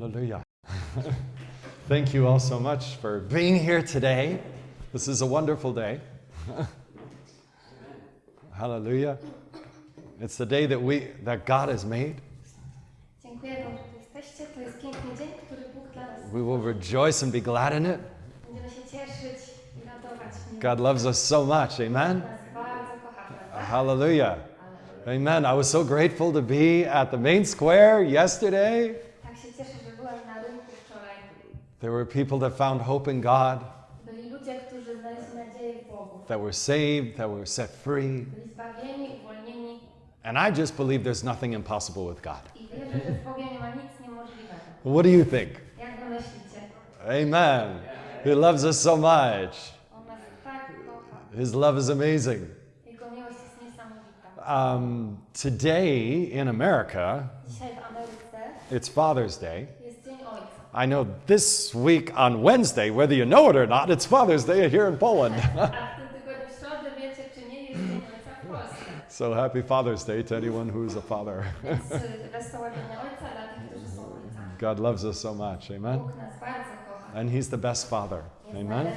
Hallelujah. Thank you all so much for being here today. This is a wonderful day. Hallelujah. It's the day that we that God has made. Dziękuję Wam, że jesteście. To jest piękny dzień, który Bóg dla nas. We will rejoice and be glad in it. Będziemy się cieszyć i radować w. God loves us so much. Amen. Nas bardzo kocha, prawda? Hallelujah. Amen. I was so grateful to be at the main square yesterday. Tak się cieszę, że byłam na rynku wczoraj. There were people that found hope in God, Byli ludzie, którzy w Bogu. that were saved, that were set free. Byli zbawieni, uwolnieni And I just believe there's nothing impossible with God. i wierzę, że w Bogu nie ma nic niemożliwego. What do you think? Jak wy myślicie? Amen. He loves us so much. On nas tak kocha. His love is amazing. Jego miłość jest niesamowita. Um, today in America, Dzisiaj w Ameryce it's Father's Day. I know this week on Wednesday, whether you know it or not, it's Father's Day here in Poland. So happy Father's Day to anyone who's a father. God loves us so much. Amen. And He's the best Father. Amen.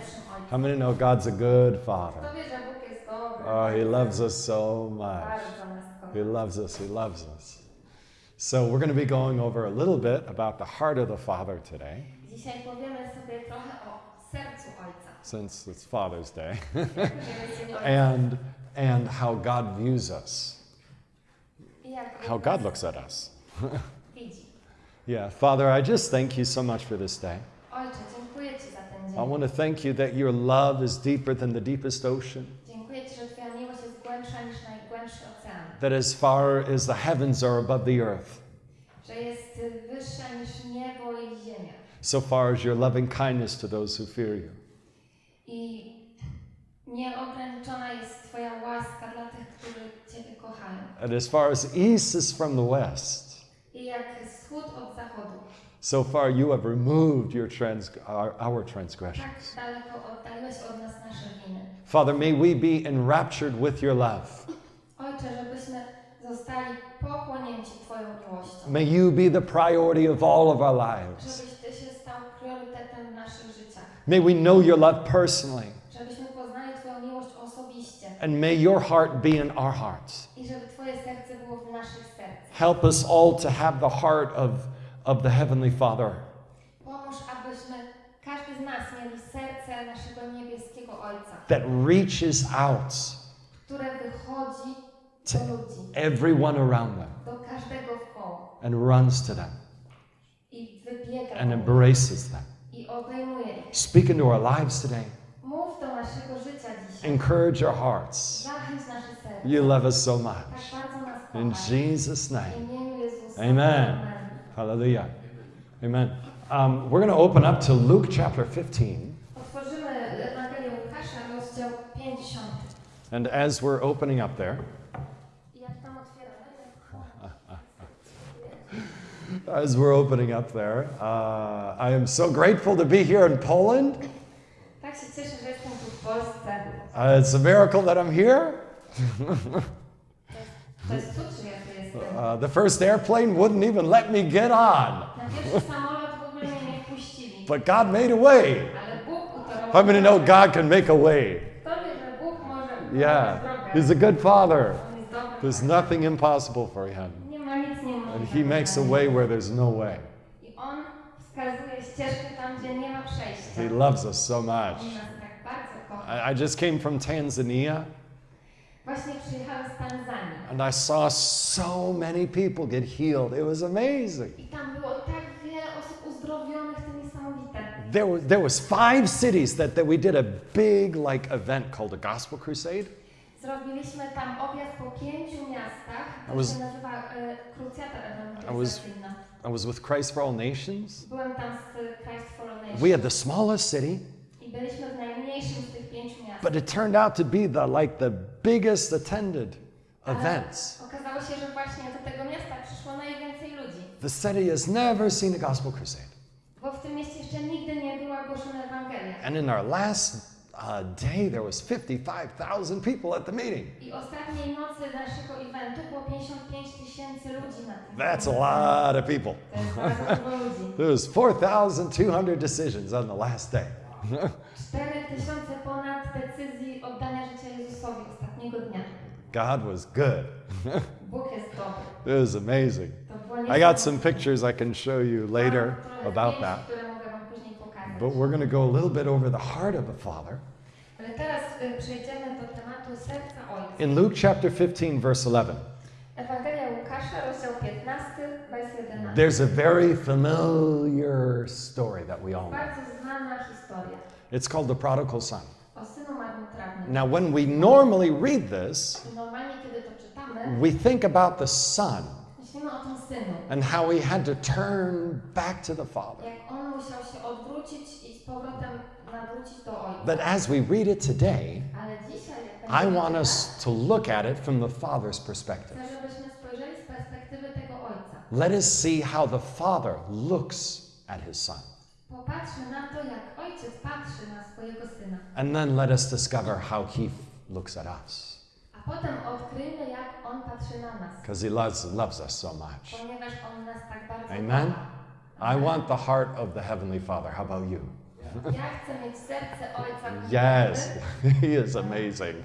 How many know God's a good Father? Oh, He loves us so much. He loves us. He loves us. So we're going to be going over a little bit about the heart of the Father today, Dzisiaj powiemy sobie trochę o sercu Ojca. since it's Father's Day, Że jest Dzień Ojca. and and how God views us, I jak Bóg how God looks at us. Yeah, Father, I just thank you so much for this day. Ojcze, dziękuję Ci za ten I want to thank you that your love is deeper than the deepest ocean, that as far as the heavens are above the earth, Że jest y, wyższa niż niebo i ziemia. so far as your loving kindness to those who fear you. I nieograniczona jest Twoja łaska dla tych, którzy Ciebie kochają. And as far as east is from the west, I jak wschód od zachodu, so far you have removed your trans- our, our transgressions. tak daleko oddaliłeś od nas nasze winy. Father, may we be enraptured with your love. Zostali pochłonięci Twoją miłością. May you be the priority of all of our lives. Żebyś Ty się stał priorytetem w naszych życiach. May we know your love personally. Żebyśmy poznali Twoją miłość osobiście. And may your heart be in our hearts. I żeby Twoje serce było w naszych sercach. Help us all to have the heart of, of the Heavenly Father. Pomóż, abyśmy, każdy z nas mieli serce naszego niebieskiego Ojca, that reaches out które wychodzi to everyone around them do każdego w koło and runs to them and embraces them. Speak into our lives today. Mów do naszego życia dzisiaj. Encourage our hearts. Zachęć nasze serce. You love us so much. In. Jesus' name. Amen. Hallelujah. Amen. Um, we're going to open up to Luke chapter 15. Otworzymy Ewangelię Łukasza, rozdział 50. And as we're opening up there, I jak tam otwieramy, as we're opening up there, uh, I am so grateful to be here in Poland. tak się cieszę, że jestem tu w Polsce. Uh, it's a miracle that I'm here. To jest cud, że ja tu jestem. Uh, the first airplane wouldn't even let me get on, Na pierwszy samolot w ogóle mnie nie wpuścili. but God made a way. Ale Bóg utorował. How many know God can make a way? Kto wie, że Bóg może Yeah. He's a good Father. On jest dobry. There's nothing impossible for Him. Nie ma nic And. He makes a way where there's no way. I On wskazuje ścieżkę tam, gdzie nie ma przejścia. He loves us so On much. nas tak bardzo kocha. I, I just came from Tanzania Właśnie przyjechałem z Tanzanii. and I saw so many people get healed. It was amazing. I tam było tak wiele osób uzdrowionych, to niesamowite. There was, there was five cities that, that we did a big like event called a gospel crusade. Zrobiliśmy tam objazd po pięciu miastach. I To was- się nazywa e, Krucjata Ewangelizacyjna. I was with Christ for All Nations. Byłem tam z Christ for All Nations. We had the smallest city, I byliśmy w najmniejszym z tych pięciu miast. but it turned out to be the like the biggest attended events. Okazało się, że właśnie do tego miasta przyszło najwięcej ludzi. The city has never seen a gospel crusade. Bo w tym mieście jeszcze nigdy nie była głoszona Ewangelia. And in our last uh, day there was 55,000 people at the meeting. I ostatniej nocy naszego eventu było 55 tysięcy ludzi na tym. That's a lot of people. To jest bardzo dużo ludzi. There was 4,200 decisions on the last day. 4 tysiące ponad decyzji oddania życia Jezusowi ostatniego dnia. God was good. Bóg jest dobry. It was amazing. I got some pictures I can show you later about that. które mogę wam później pokazać. But we're going to go a little bit over the heart of the Father. In Luke chapter 15, verse 11, Ewangelia Łukasza, rozdział 15, wers 11. there's a very familiar story that we all know. Bardzo znana historia It's called the prodigal son. o synu marnotrawnym. Now, when we normally read this, I Normalnie, kiedy to czytamy, we think about the son myślimy o tym synu. and how he had to turn back to the Father. Jak on musiał się odwrócić i z powrotem nawrócić do Ojca. But as we read it today, Ale dzisiaj, jak I want us to look at it from the Father's perspective. chcę, żebyśmy spojrzeli z perspektywy tego Ojca. Let us see how the Father looks at his Son. Popatrzmy na to, jak Ojciec patrzy na swojego Syna. And then let us discover how he looks at us. A potem odkryjmy, jak On patrzy na nas. Because he loves, loves us so much. Ponieważ On nas tak bardzo Amen? I want the heart of the Heavenly Father. How about you? Ja chcę mieć serce Ojca. Yes, he is amazing.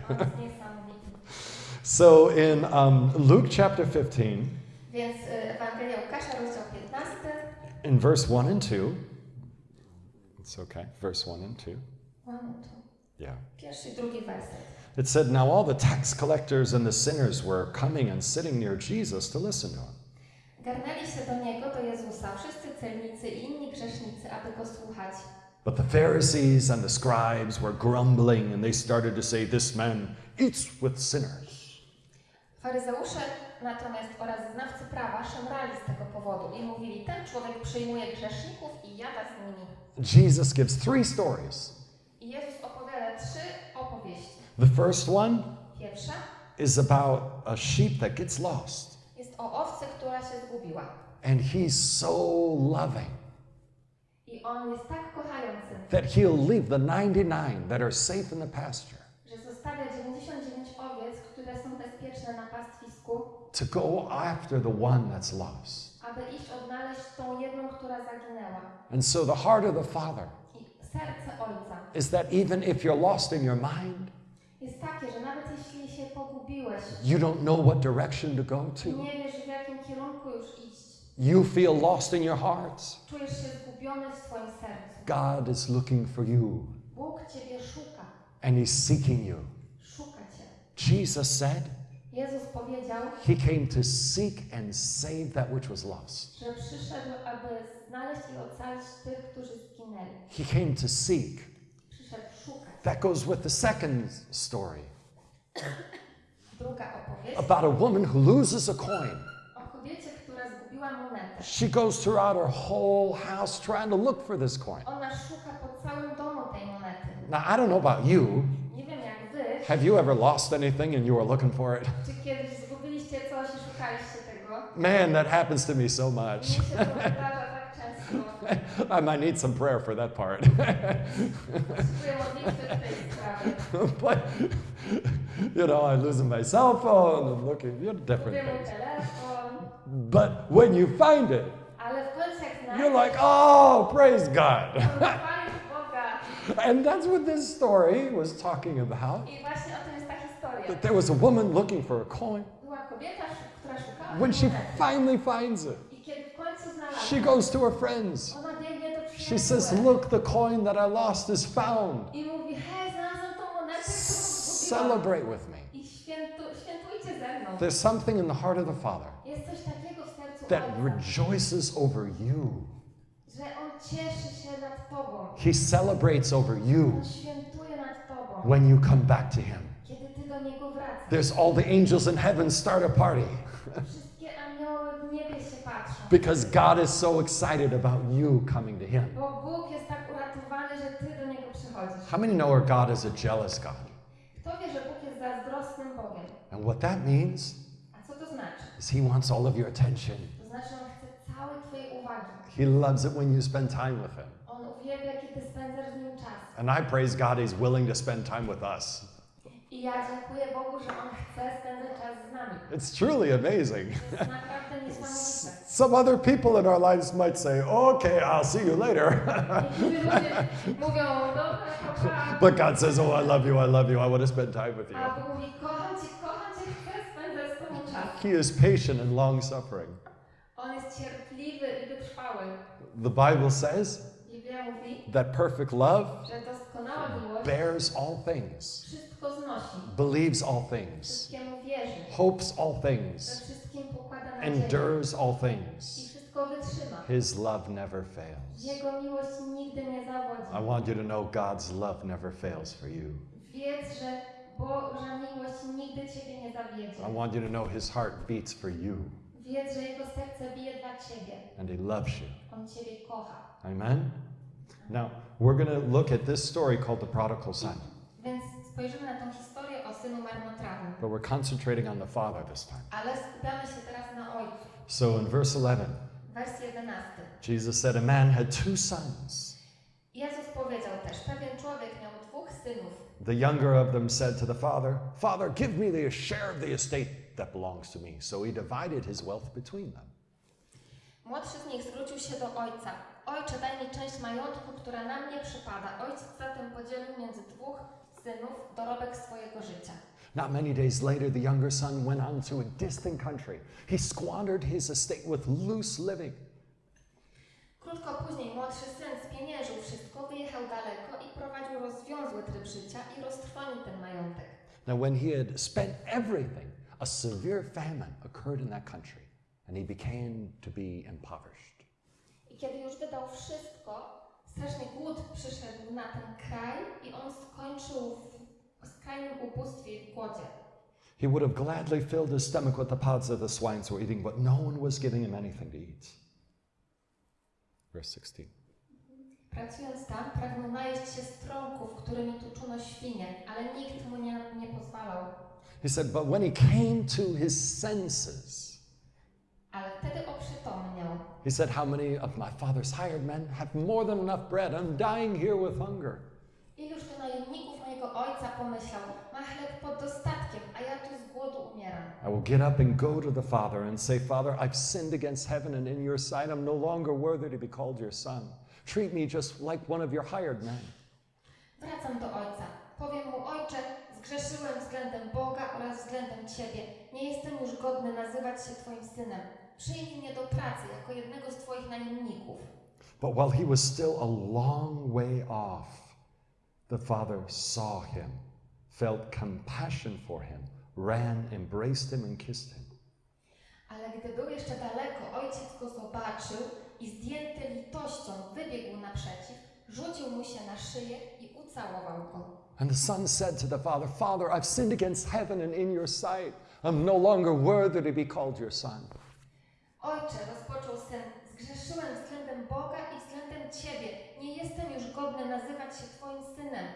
So in um, Luke chapter 15, Więc y, Ewangelia Łukasza, rozdział 15, in verse 1 and 2, it's okay, verse 1 and 2, mamy tu yeah. It said, Now all the tax collectors and the sinners were coming and sitting near Jesus to listen to him. Garnęli się do Niego, do Jezusa, wszyscy celnicy i inni grzesznicy, aby Go słuchać. But the Pharisees and the scribes were grumbling, and they started to say, This man eats with sinners. Faryzeusze natomiast oraz znawcy prawa szemrali z tego powodu i mówili, ten człowiek przyjmuje grzeszników i jada z nimi. Jesus gives three stories. I Jezus opowiada trzy opowieści. The first one Pierwsza is about a sheep that gets lost, jest o owcy, która się zgubiła. and he's so loving I On jest tak kochający, that he'll leave the 99 that are safe in the pasture że zostawia 99 owiec, które są bezpieczne na pastwisku, to go after the one that's lost. aby iść odnaleźć tą jedną, która zaginęła. And so the heart of the Father I serce Ojca is that even if you're lost in your mind, jest takie, że nawet jeśli się pogubiłeś, you don't know what direction to go to, nie wiesz w jakim kierunku już iść, you feel lost in your hearts, czujesz się zgubiony w swoim sercu. God is looking for you Bóg Ciebie szuka, and He's seeking you. szuka Cię. Jesus said Jezus powiedział, He came to seek and save that which was lost. że przyszedł, aby znaleźć i ocalić tych, którzy zginęli. He came to seek. That goes with the second story Druga opowieść about a woman who loses a coin. She goes throughout her whole house trying to look for this coin. Ona szuka po całym domu tej monety. Now, I don't know about you. Nie wiem jak wy, Have you ever lost anything and you were looking for it? czy kiedyś zgubiliście coś i szukaliście tego. Man, that happens to me so much. się to wydarza tak często. I might need some prayer for that part. Potrzebuję modlitwy w tej sprawie. but, you know, I'm losing my cell phone and looking, you know, different things. But when you find it, ale w końcu jak you're like, oh, praise God. to chwalisz Boga. And that's what this story was talking about. I właśnie o tym jest ta historia. That there was a woman looking for a coin. Była kobieta, która szukała When she finally finds it, I kiedy w końcu she goes to her friends. do She says, Look, the coin that I lost is found. i mówi, hej, znalazłam tą monetę, którą zgubiłam. Celebrate with me. I świętu, świętujcie ze mną. There's something in the heart of the Father Jest coś takiego w sercu that rejoices over you. że On cieszy się nad Tobą. He celebrates over you On świętuje nad Tobą, when you come back to Him. kiedy Ty do Niego wracasz. There's all the angels in heaven start a party Wszystkie anioły w niebie się patrzą. because God is so excited about you coming to Him. Bo Bóg jest tak uratowany, że Ty do Niego przychodzisz. How many know our God is a jealous God? Kto wie, że Bóg jest zazdrosnym Bogiem? And what that means A co to znaczy? is He wants all of your attention. To znaczy, On chce całej Twojej uwagi. He loves it when you spend time with Him. On uwielbia, kiedy spędzasz z Nim czas. And I praise God He's willing to spend time with us. I ja dziękuję Bogu, że On chce spędzać czas z nami. It's truly amazing. To jest naprawdę niesamowite. Some other people in our lives might say, okay, I'll see you later. Niektórzy ludzie mówią, dobra, to pa. but God says, oh, I love you, I love you, I want to spend time with you. A Bóg mówi, kocham Cię, kocham Cię, chcę spędzać z Tobą czas. He is patient and long suffering. On jest cierpliwy i wytrwały. The Bible says that perfect love że doskonała miłość bears all things, believes all things, hopes all things, wszystkim pokłada nadzieję endures all things. His love never fails. Jego miłość nigdy nie I want you to know God's love never fails for you. Wiedz, że Boża miłość nigdy Ciebie nie zawiedzie. I want you to know His heart beats for you Wiedz, że Jego serce bije dla Ciebie. and He loves you. On Ciebie kocha. Amen? Now, we're going to look at this story called the prodigal son, Więc spojrzymy na tą historię o synu marnotrawnym. but we're concentrating on the father this time. Ale skupiamy się teraz na ojcu. So in verse 11, Wers 11. Jesus said, A man had two sons. Jezus powiedział też, pewien człowiek miał dwóch synów. The younger of them said to the father, Father, give me the share of the estate that belongs to me. So he divided his wealth between them. Młodszy z nich zwrócił się do ojca. Ojcze, daj mi część majątku, która na mnie przypada. Ojciec zatem podzielił między dwóch synów dorobek swojego życia. Not many days later, the younger son went on to a distant country. He squandered his estate with loose living. Krótko później młodszy syn spieniężył wszystko, wyjechał daleko i prowadził rozwiązły tryb życia i roztrwonił ten majątek. Now, when he had spent everything, a severe famine occurred in that country, and he began to be impoverished. I kiedy już wydał wszystko, straszny głód przyszedł na ten kraj i on skończył w skrajnym ubóstwie i głodzie. He would have gladly filled his stomach with the pods that the swines were eating, but no one was giving him anything to eat. Verse 16. Pracując tam, pragnął najeść się strąków, którymi tuczono świnie, ale nikt mu nie, nie pozwalał. He said, But when he came to his senses, Ale wtedy oprzytomniał. he said, How many of my father's hired men have more than enough bread? I'm dying here with hunger. Iluż to najemników mojego ojca pomyślał, ma chleb pod dostatkiem, a ja tu z głodu umieram. I will get up and go to the Father and say, Father, I've sinned against heaven and in your sight. I'm no longer worthy to be called your son. Treat me just like one of your hired men. Wracam do ojca. Powiem mu, ojcze, zgrzeszyłem względem Boga oraz względem Ciebie. Nie jestem już godny nazywać się Twoim synem. Przyjmij mnie do pracy jako jednego z Twoich najemników. But while he was still a long way off, the Father saw him, felt compassion for him, ran, embraced him, and kissed him. Ale gdy był jeszcze daleko, ojciec go zobaczył i zdjęty litością wybiegł naprzeciw, rzucił mu się na szyję i ucałował go. And the son said to the Father, Father, I've sinned against heaven and in your sight. I'm no longer worthy to be called your son. Ojcze, rozpoczął syn, zgrzeszyłem względem Boga i względem Ciebie. Nie jestem już godny nazywać się Twoim synem.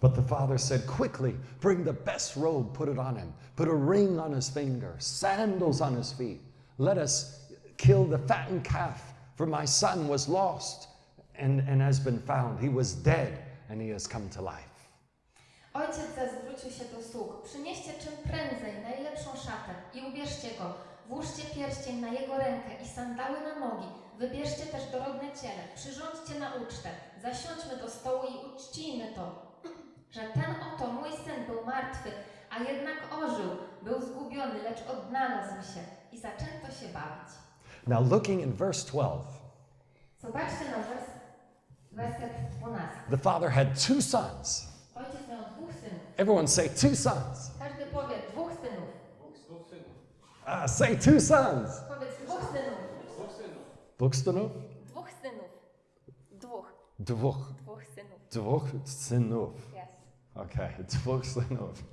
But the father said, Quickly, bring the best robe, put it on him, put a ring on his finger, sandals on his feet. Let us kill the fattened calf, for my son was lost and, and has been found. He was dead and he has come to life. Ojciec zwrócił się do sług. Przynieście czym prędzej najlepszą szatę i ubierzcie go. Włóżcie pierścień na jego rękę i sandały na nogi. Wybierzcie też dorodne ciele. Przyrządźcie na ucztę. Zasiądźmy do stołu i uczcijmy to. Że ten oto mój syn był martwy, a jednak ożył. Był zgubiony, lecz odnalazł się i zaczęto się bawić. Now, looking in verse 12, Zobaczcie na wers, werset 12. the father had two sons. Ojciec miał dwóch synów. Everyone say two sons. Każdy powie dwóch synów. Ah, say two sons. Powiedz dwóch synów. Buxtonov? Dwóch synów. Dwóch. Dwóch. Dwóch synów. Dwóch synów. Yes. Okay, dwóch synów.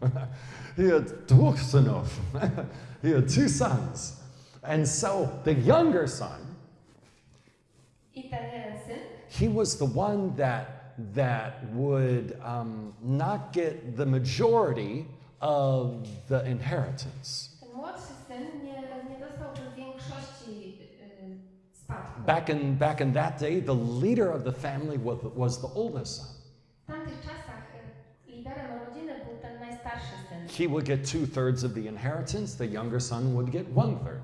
he had dwóch synów. he had two sons. And so the younger son, I ten jeden syn, he was the one that, that would um, not get the majority of the inheritance. ten młodszy syn nie, nie dostałby większości yy, spadku. Back in, back in that day, the leader of the family was, was the oldest son. W tamtych czasach y, liderem rodziny był ten najstarszy syn. He would get two thirds of the inheritance, the younger son would get one third.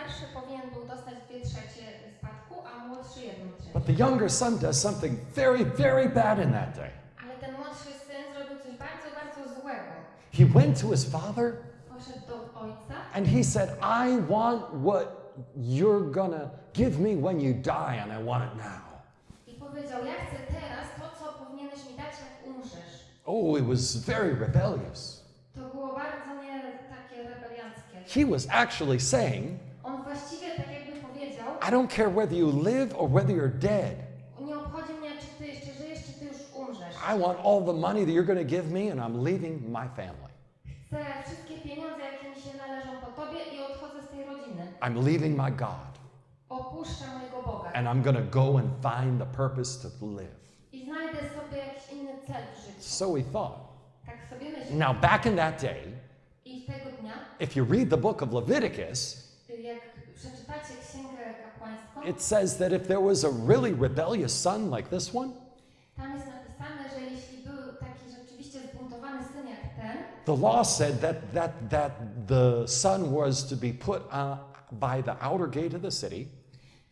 Starszy powinien był dostać dwie trzecie spadku, a młodszy jedną trzecią. But the younger son does something very, very bad in that day. Ale ten młodszy syn zrobił coś bardzo, bardzo złego. He went to his father Poszedł do ojca and he said, I want what you're gonna give me when you die, and I want it now. i powiedział, ja chcę teraz to, co powinieneś mi dać, jak umrzesz. Oh, it was very rebellious. To było bardzo nie takie rebelianckie. He was actually saying, I don't care whether you live or whether you're dead. nie obchodzi mnie, czy ty jeszcze żyjesz, czy ty już umrzesz. I want all the money that you're going to give me, and I'm leaving my family. Chcę wszystkie pieniądze, jakie mi się należą po tobie i odchodzę z tej rodziny. I'm leaving my God, Opuszczę mojego Boga and I'm going to go and find the purpose to live. i znajdę sobie jakiś inny cel w życiu. So he thought. Tak sobie myślę. Now, back in that day, I tego dnia, if you read the book of Leviticus, it says that if there was a really rebellious son like this one, tam jest napisane, że jeśli był taki rzeczywiście zbuntowany syn jak ten, the law said that, that, that the son was to be put uh, by the outer gate of the city,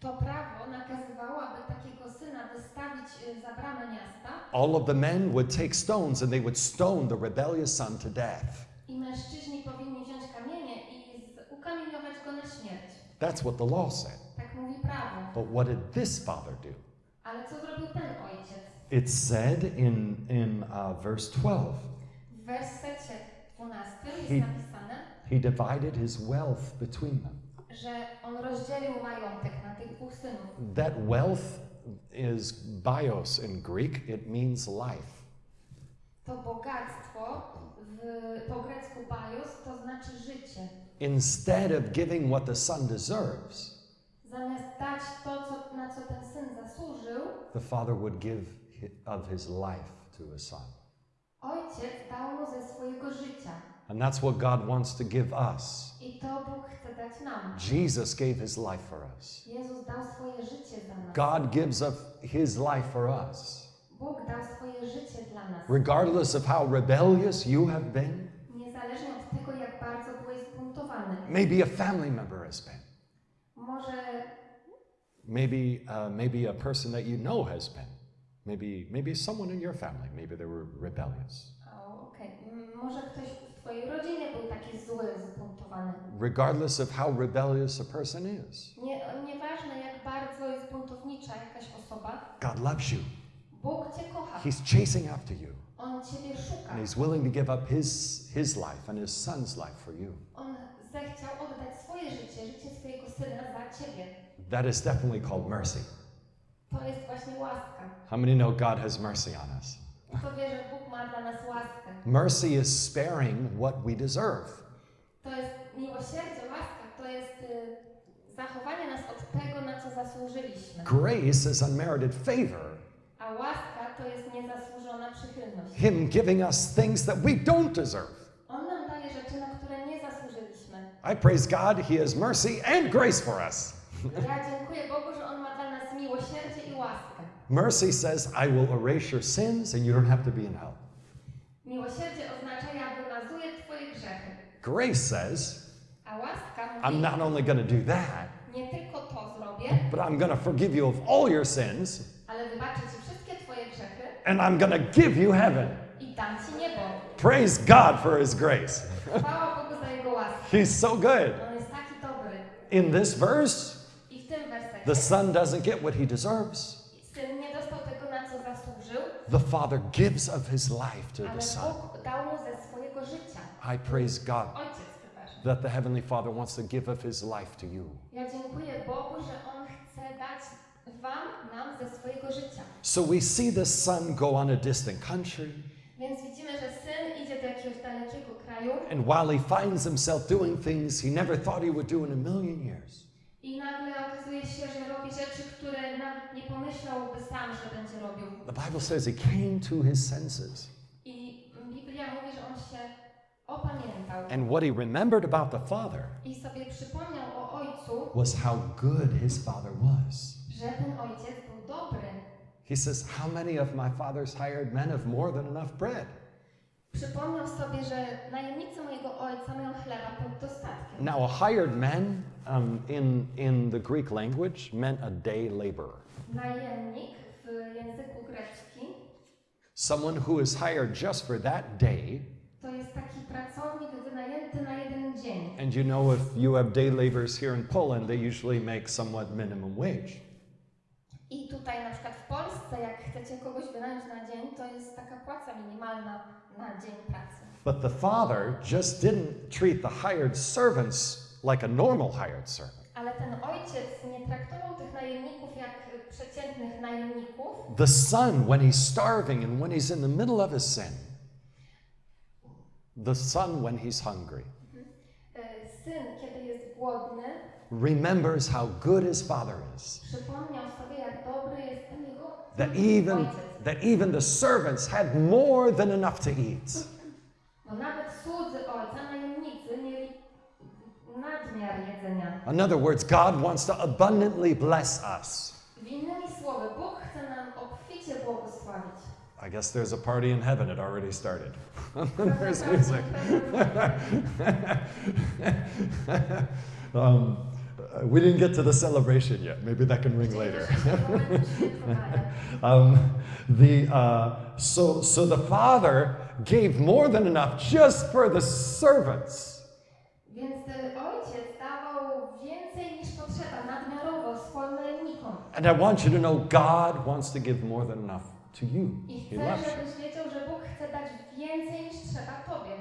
to prawo nakazywało, aby takiego syna wystawić y, za bramę miasta all of the men would take stones and they would stone the rebellious son to death. i mężczyźni powinni wziąć kamienie i z- ukamieniować go na śmierć. That's what the law said. Tak mówi prawo. But what did this father do? Ale co zrobił ten ojciec? It said in, in uh, verse 12, W wersecie 12 jest He- napisane, he divided his wealth between them. że on rozdzielił majątek na tych dwóch synów. That wealth is bios in Greek, it means life. To bogactwo w, po grecku bios to znaczy życie. Instead of giving what the son deserves, to, co, na co ten syn zasłużył, the father would give of his life to his son. ojciec dał mu ze swojego życia. And that's what God wants to give us. I to Bóg chce dać nam. Jesus gave his life for us. Jezus dał swoje życie za nas. God gives of his life for us. Bóg dał swoje życie dla nas. Regardless of how rebellious you have been, Niezależnie od tego, jak bardzo byłeś maybe a family member has been. Maybe, uh, maybe a person that you know has been. Maybe, maybe someone in your family, maybe they were rebellious. o, okej, M, może ktoś w twojej rodzinie był taki zły, zbuntowany. Regardless of how rebellious a person is, Nie, nieważne, jak bardzo jest buntownicza jakaś osoba, God loves you. Bóg cię kocha. He's chasing after you. On ciebie szuka. And He's willing to give up His, his life and His Son's life for you. On zechciał oddać swoje życie, życie swojego syna za ciebie. That is definitely called mercy. To jest właśnie łaska. How many know God has mercy on us? Kto wie, że Bóg ma dla nas łaskę? Mercy is sparing what we deserve. To jest miłosierdzie, łaska, to jest zachowanie nas od tego, na co zasłużyliśmy. Grace is unmerited favor, A łaska to jest niezasłużona przychylność. Him giving us things that we don't deserve. On nam daje rzeczy, na które nie zasłużyliśmy. I praise God, He has mercy and grace for us. Ja dziękuję Bogu, że On ma dla nas miłosierdzie i łaskę. Mercy says, I will erase your sins and you don't have to be in hell. Miłosierdzie oznacza, ja wymazuję Twoje grzechy. Grace says, I'm not only going to do that, nie tylko to zrobię, but I'm going to forgive you of all your sins ale wybaczę Ci wszystkie Twoje grzechy and I'm going to give you heaven. i dam Ci niebo. Praise God for His grace. Chwała Bogu za Jego łaskę. He's so good. On jest taki dobry. In this verse, I w tym wersecie the son doesn't get what he deserves. syn nie dostał tego, na co zasłużył, The father gives of his life to the son. Dał mu ze swojego życia. I praise God that the Heavenly Father wants to give of his life to you. Ja dziękuję Bogu, że On chce dać Wam, nam ze swojego życia. So we see the son go on a distant country, Więc widzimy, że syn idzie do jakiegoś dalekiego kraju and while he finds himself doing things he never thought he would do in a million years, i nagle pomyślałby sam, że będzie robił. the Bible says he came to his senses. I Biblia mówi, że on się opamiętał And what he remembered about the father i sobie przypomniał o ojcu, was how good his father was. że ten ojciec był dobry. He says, How many of my father's hired men have more than enough bread? Przypomniał sobie, że najemnicy mojego ojca mają chleba pod dostatkiem. Now, a hired man um, in, in the Greek language meant a day laborer, Najemnik w języku greckim someone who is hired just for that day. to jest taki pracownik wynajęty na jeden dzień. And you know, if you have day laborers here in Poland, they usually make somewhat minimum wage. I tutaj na przykład w Polsce, jak chcecie kogoś wynająć na dzień, to jest taka płaca minimalna na dzień pracy. But the father just didn't treat the hired servants like a normal hired servant. Ale ten ojciec nie traktował tych najemników jak przeciętnych najemników. The son, when he's starving and when he's in the middle of his sin, the son, when he's hungry, mhm. Syn, kiedy jest głodny, remembers how good his father is. przypomniał sobie, jak dobry jest ten jego That even, that even the servants had more than enough to eat. Bo nawet słudzy ojca, najemnicy, mieli nadmiar jedzenia. In other words, God wants to abundantly bless us. Innymi słowy, Bóg chce nam obficie błogosławić. I guess there's a party in heaven. It already started. there's music. um, we didn't get to the celebration yet. Maybe that can ring later. um, the, uh, so, so the father gave more than enough just for the servants. Więc y, ojciec dawał więcej niż potrzeba, nadmiarowo swoim najemnikom. And I want you to know God wants to give more than enough to you. I He chcę, loves you. żebyś wiedział, że Bóg chce dać więcej niż trzeba Tobie.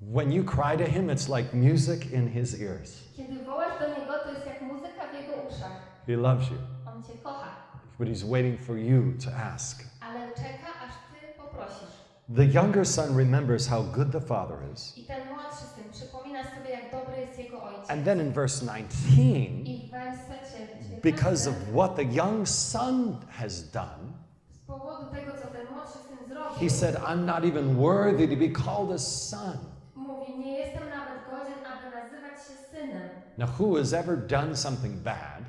When you cry to Him, it's like music in His ears. Kiedy wołasz do Niego, to jest jak muzyka w Jego uszach. He loves you, On Cię kocha, but He's waiting for you to ask. ale czeka, aż Ty poprosisz. The younger son remembers how good the father is. I ten młodszy syn przypomina sobie, jak dobry jest jego ojciec. And then in verse 19, I w wersecie 19, because of what the young son has done, z powodu tego, co ten młodszy syn zrobił, he said, I'm not even worthy to be called a son. mówi, nie jestem nawet godzien, aby nazywać się synem. Now, who has ever done something bad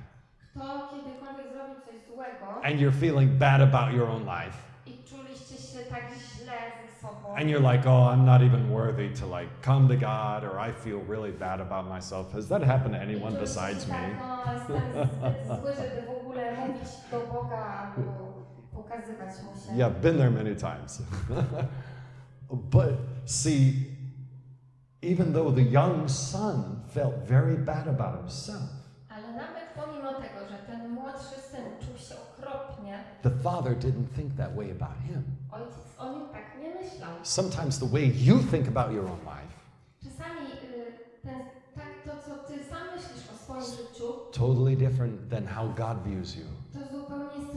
Kto kiedykolwiek zrobił coś złego and you're feeling bad about your own life? i czuliście się tak źle ze sobą, And you're like, oh, I'm not even worthy to like come to God, or I feel really bad about myself. Has that happened to anyone besides me? Pokazywać mu się. Yeah, I've been there many times. but see, even though the young son felt very bad about himself, Ale nawet pomimo tego, że ten młodszy syn czuł się okropnie, the father didn't think that way about him. ojciec o nim tak nie myślał. Sometimes the way you think about your own life, Czasami ten, tak to, co ty sam myślisz o swoim życiu, totally different than how God views you. to zupełnie jest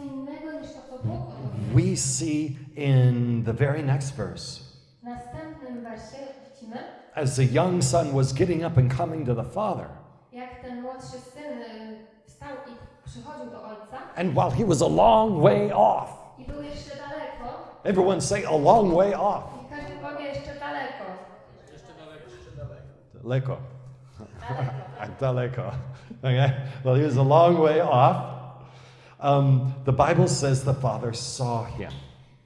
We see in the very next verse, as the young son was getting up and coming to the father, and while he was a long way off, everyone say a long way off. Daleko. Daleko. Okay? Well, he was a long way off. Um, the Bible says the father saw him.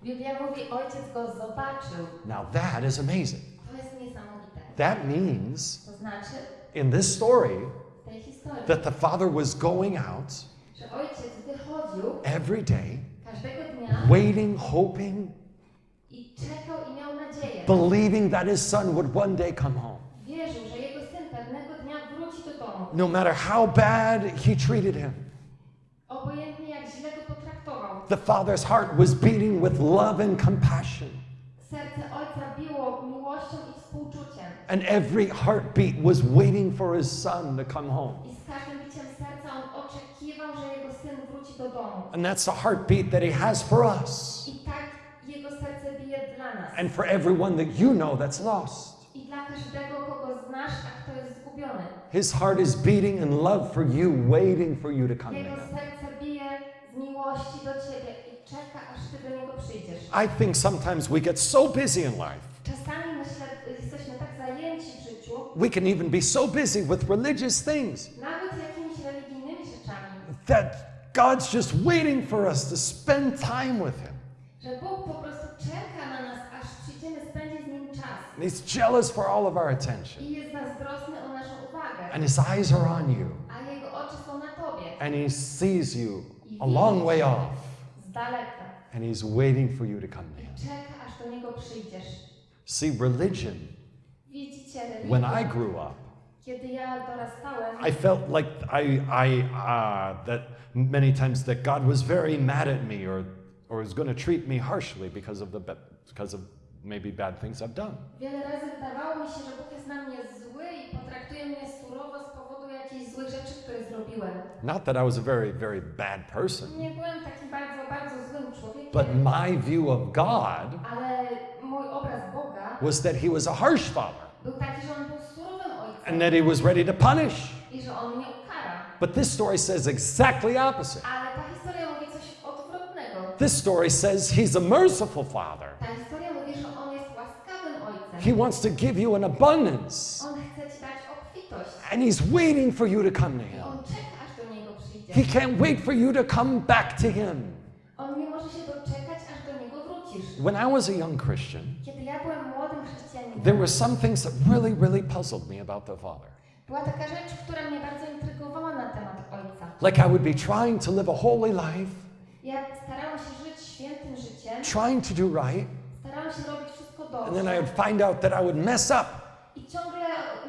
Biblia mówi, ojciec go zobaczył. Now that is amazing. To jest niesamowite. That means To znaczy, in this story historii, that the father was going out że ojciec wychodził every day, dnia waiting, hoping, i czekał i nadzieję. believing that his son would one day come home. Wierzył, że jego syn pewnego dnia wróci do domu. No matter how bad he treated him, Obojętnie jak źle go potraktował. The father's heart was beating with love and compassion. Serce ojca biło miłością i współczuciem. And every heartbeat was waiting for his son to come home. I z każdym biciem serca on oczekiwał, że jego syn wróci do domu. And that's the heartbeat that he has for us I tak jego serce bije dla nas. and for everyone that you know that's lost. I dla każdego, kogo znasz, a kto jest zgubiony. His heart is beating in love for you, waiting for you to come to him. Serce bije z miłości do ciebie i czeka, aż ty do niego przyjdziesz. I think sometimes we get so busy in life. Czasami myślę, jesteśmy tak zajęci w życiu, We can even be so busy with religious things nawet jakimiś religijnymi rzeczami, that God's just waiting for us to spend time with Him. Że Bóg po prostu czeka na nas, aż przyjdziemy spędzić z Nim czas. And He's jealous for all of our attention. I jest zazdrosny o naszą uwagę. And His eyes are on you. A Jego oczy są na Tobie. And He sees you a long way off. And He's waiting for you to come to Him. Czeka, aż do Niego przyjdziesz. See, religion, when I grew up, kiedy ja dorastałem, I felt like I, I uh, that many times that God was very mad at me or, or was going to treat me harshly because of the because of maybe bad things I've done. wiele razy wydawało mi się, że Bóg jest na mnie zły i potraktuje mnie surowo z powodu jakichś złych rzeczy, które zrobiłem. Not that I was a very, very bad person, Nie byłem takim bardzo, bardzo złym człowiekiem, but my view of God ale mój obraz Boga was that He was a harsh father był taki, że On był surowym ojcem and that He was ready to punish. i że On mnie ukara. But this story says exactly opposite. Ale ta historia mówi coś odwrotnego. This story says He's a merciful father. Ta historia mówi, że On jest łaskawym ojcem. He wants to give you an abundance, On chce Ci dać obfitość. And He's waiting for you to come to Him. He can't wait for you to come back to Him. When I was a young Christian, there were some things that really, really puzzled me about the Father. Like I would be trying to live a holy life, trying to do right, and then I would find out that I would mess up, i ciągle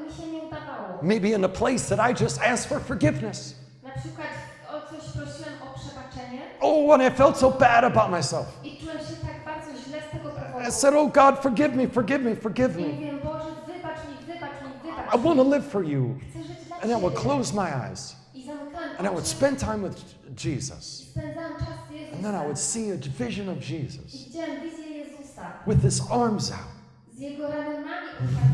mi się nie udawało. maybe in a place that I just asked for forgiveness. Na przykład o coś prosiłem o przebaczenie Oh, and I felt so bad about myself. i czułem się tak bardzo źle z tego I powodu. said, Oh God, forgive me, forgive me, forgive me. mówiłem, Boże, wybacz mi, wybacz mi, I want to live for you. Chcę żyć dla And I would close my eyes and I would spend time with Jesus. spędzałam czas z And then I would see a vision of Jesus widziałem wizję Jezusa with his arms out,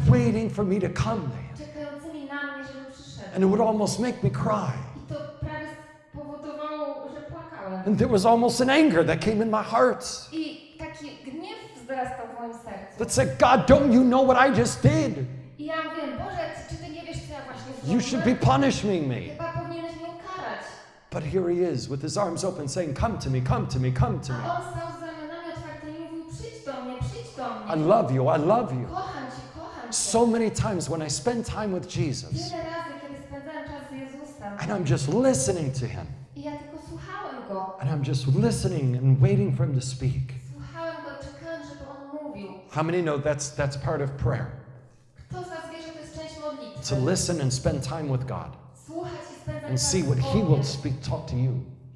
waiting for me to come to him. czekającymi na mnie, żebym przyszedł. And it would almost make me cry. I to prawie spowodowało, że płakałem. And there was almost an anger that came in my heart I taki gniew wzrastał w moim sercu. that said, God, don't you know what I just did? I ja mówię, Boże, czy ty nie wiesz, co ja właśnie You should be punishing me. Chyba powinieneś mnie ukarać. But here he is with his arms open saying, Come to me, come to me, come to me. I love you, I love you. Kocham cię, kocham cię. So many times when I spend time with Jesus Wiele razy, kiedy spędzałem czas z Jezusem and I'm just listening to him i ja tylko słuchałem Go. and I'm just listening and waiting for him to speak. Słuchałem Go, czekałem, żeby On mówił. How many know that's, that's part of prayer? Kto z was wie, że to jest część To modlitwy? listen and spend time with God Słuchać i spędzać and see what he will speak, talk to you.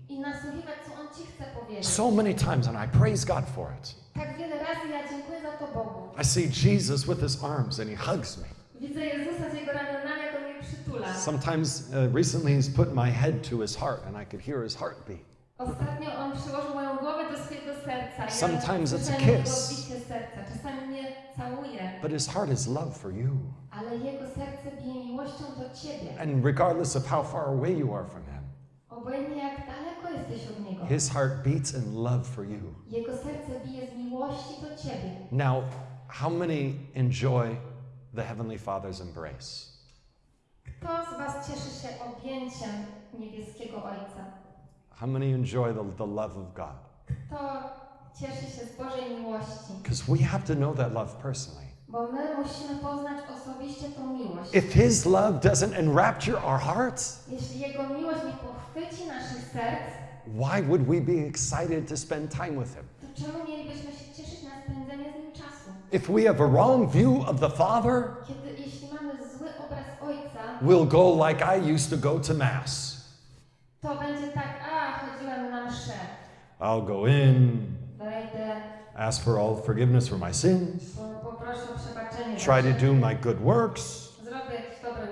i nasłuchiwać, co On ci chce powiedzieć. So many times, and I praise God for it. Tak wiele razy ja dziękuję za to Bogu. I see Jesus with his arms and he hugs me. Widzę Jezusa z Jego ramionami, jak On mnie przytula. Sometimes, uh, recently, he's put my head to his heart and I could hear his heartbeat. Ostatnio On przyłożył moją głowę do swojego serca. Sometimes it's a kiss. serca. Czasami mnie całuje, But his heart is love for you. ale Jego serce bije miłością do Ciebie. And regardless of how far away you are from him, Obojętnie jak daleko jesteś od Niego. his heart beats in love for you. Jego serce bije z miłości do Ciebie. Now, how many enjoy the Heavenly Father's embrace? Kto z Was cieszy się objęciem niebieskiego Ojca? How many enjoy the, the love of God? Kto cieszy się z Bożej miłości? Because we have to know that love personally. Bo my musimy poznać osobiście tą miłość. If his love doesn't enrapture our hearts, Jeśli Jego miłość nie pochwyci naszych serc, why would we be excited to spend time with him? to czemu mielibyśmy się If we have a wrong view of the Father, Kiedy, jeśli mamy zły obraz Ojca, we'll go like I used to go to Mass. to będzie tak, a chodziłem na mszę, I'll go in, wejdę, ask for all forgiveness for my sins, po- poproszę o przebaczenie, try to do my good works, zrobię jakieś dobre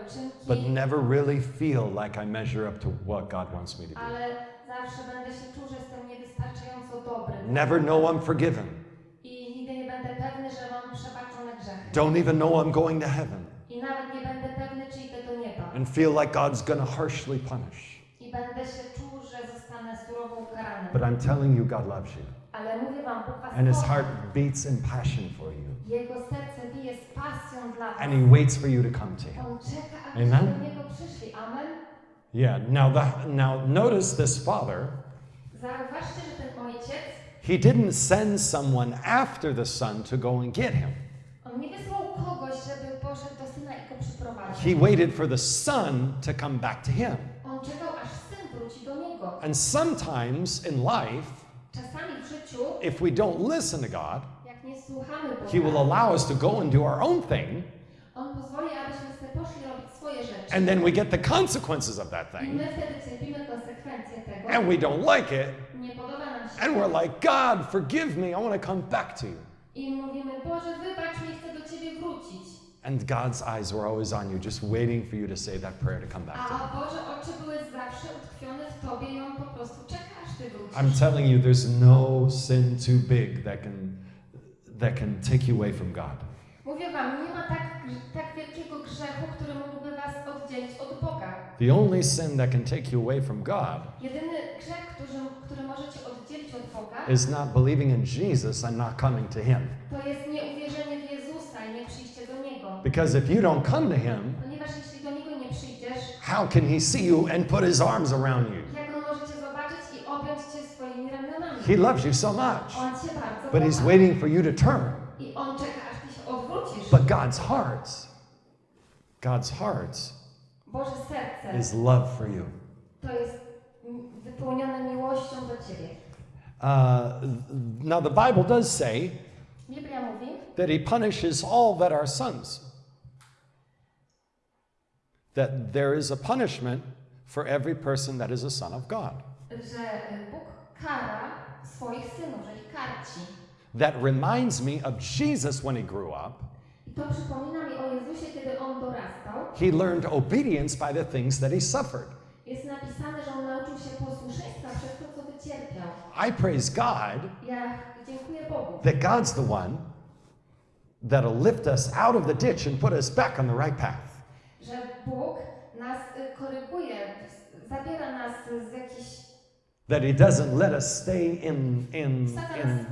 but never really feel like I measure up to what God wants me to be. ale zawsze będę się czuł, że jestem niewystarczająco dobry. Never know I'm forgiven. I nigdy nie będę pewny, że mam przebaczone grzechy. Don't even know I'm going to heaven. I nawet nie będę pewny, czy idę do nieba. And feel like God's going to harshly punish. I będę się czuł, że zostanę surowo ukarany. But I'm telling you, God loves you. Ale mówię wam, Bóg was And his heart beats in passion for you. Jego serce bije z pasją dla was. And he waits for you to come to him. On czeka, Amen. do Niego przyszli. Amen. Yeah, now, the, now notice this father, Zauważcie, że ten ojciec, he didn't send someone after the son to go and get him. on nie wysłał kogoś, żeby poszedł do syna i go przyprowadził. He waited for the son to come back to him. On czekał, aż syn wróci do niego. And sometimes in life, Czasami w życiu, if we don't listen to God, jak nie słuchamy He will allow us to go and do our own thing, On pozwoli, abyśmy sobie poszli robić swoje rzeczy. and then we get the consequences of that thing, my wtedy cierpimy konsekwencje tego. and we don't like it, Nie podoba nam się. And we're like, God, forgive me, I want to come back to you. I mówimy, Boże, wybacz mi, chcę do Ciebie wrócić. And God's eyes were always on you, just waiting for you to say that prayer to come back to Him. A Boże, oczy były zawsze utkwione w Tobie i On po prostu czeka, aż Ty wrócisz. I'm telling you, there's no sin too big that can that can take you away from God. Mówię Wam, nie ma tak, tak wielkiego grzechu, który mógłby Was oddzielić od Boga. The only sin that can take you away from God Jedyny grzech, który, który możecie oddzielić od Boga, is not believing in Jesus and not coming to Him. to jest nieuwierzenie w Jezusa i nie przyjście do Niego. Because if you don't come to Him, Ponieważ jeśli do Niego nie przyjdziesz, how can He see you and put His arms around you? jak On może Cię zobaczyć i objąć Cię swoimi ramionami? He loves you so much, On Cię bardzo but He's waiting for you to turn. I On czeka, aż Ty się odwrócisz. But God's heart, God's heart Boże serce is love for you. to jest wypełnione miłością do Ciebie. Uh, now, the Bible does say Biblia mówi, that He punishes all that are sons. That there is a punishment for every person that is a son of God. że Bóg kara swoich synów, że ich karci. That reminds me of Jesus when He grew up. I to przypomina mi Jezusie, kiedy On dorastał. He learned obedience by the things that He suffered. Jest napisane, że On nauczył się posłuszeństwa przez to, co wycierpiał. I praise God Ja dziękuję Bogu, that God's the one that'll lift us out of the ditch and put us back on the right path. że Bóg nas y, koryguje, zabiera nas z jakichś, That He doesn't let us stay in, in, nas in,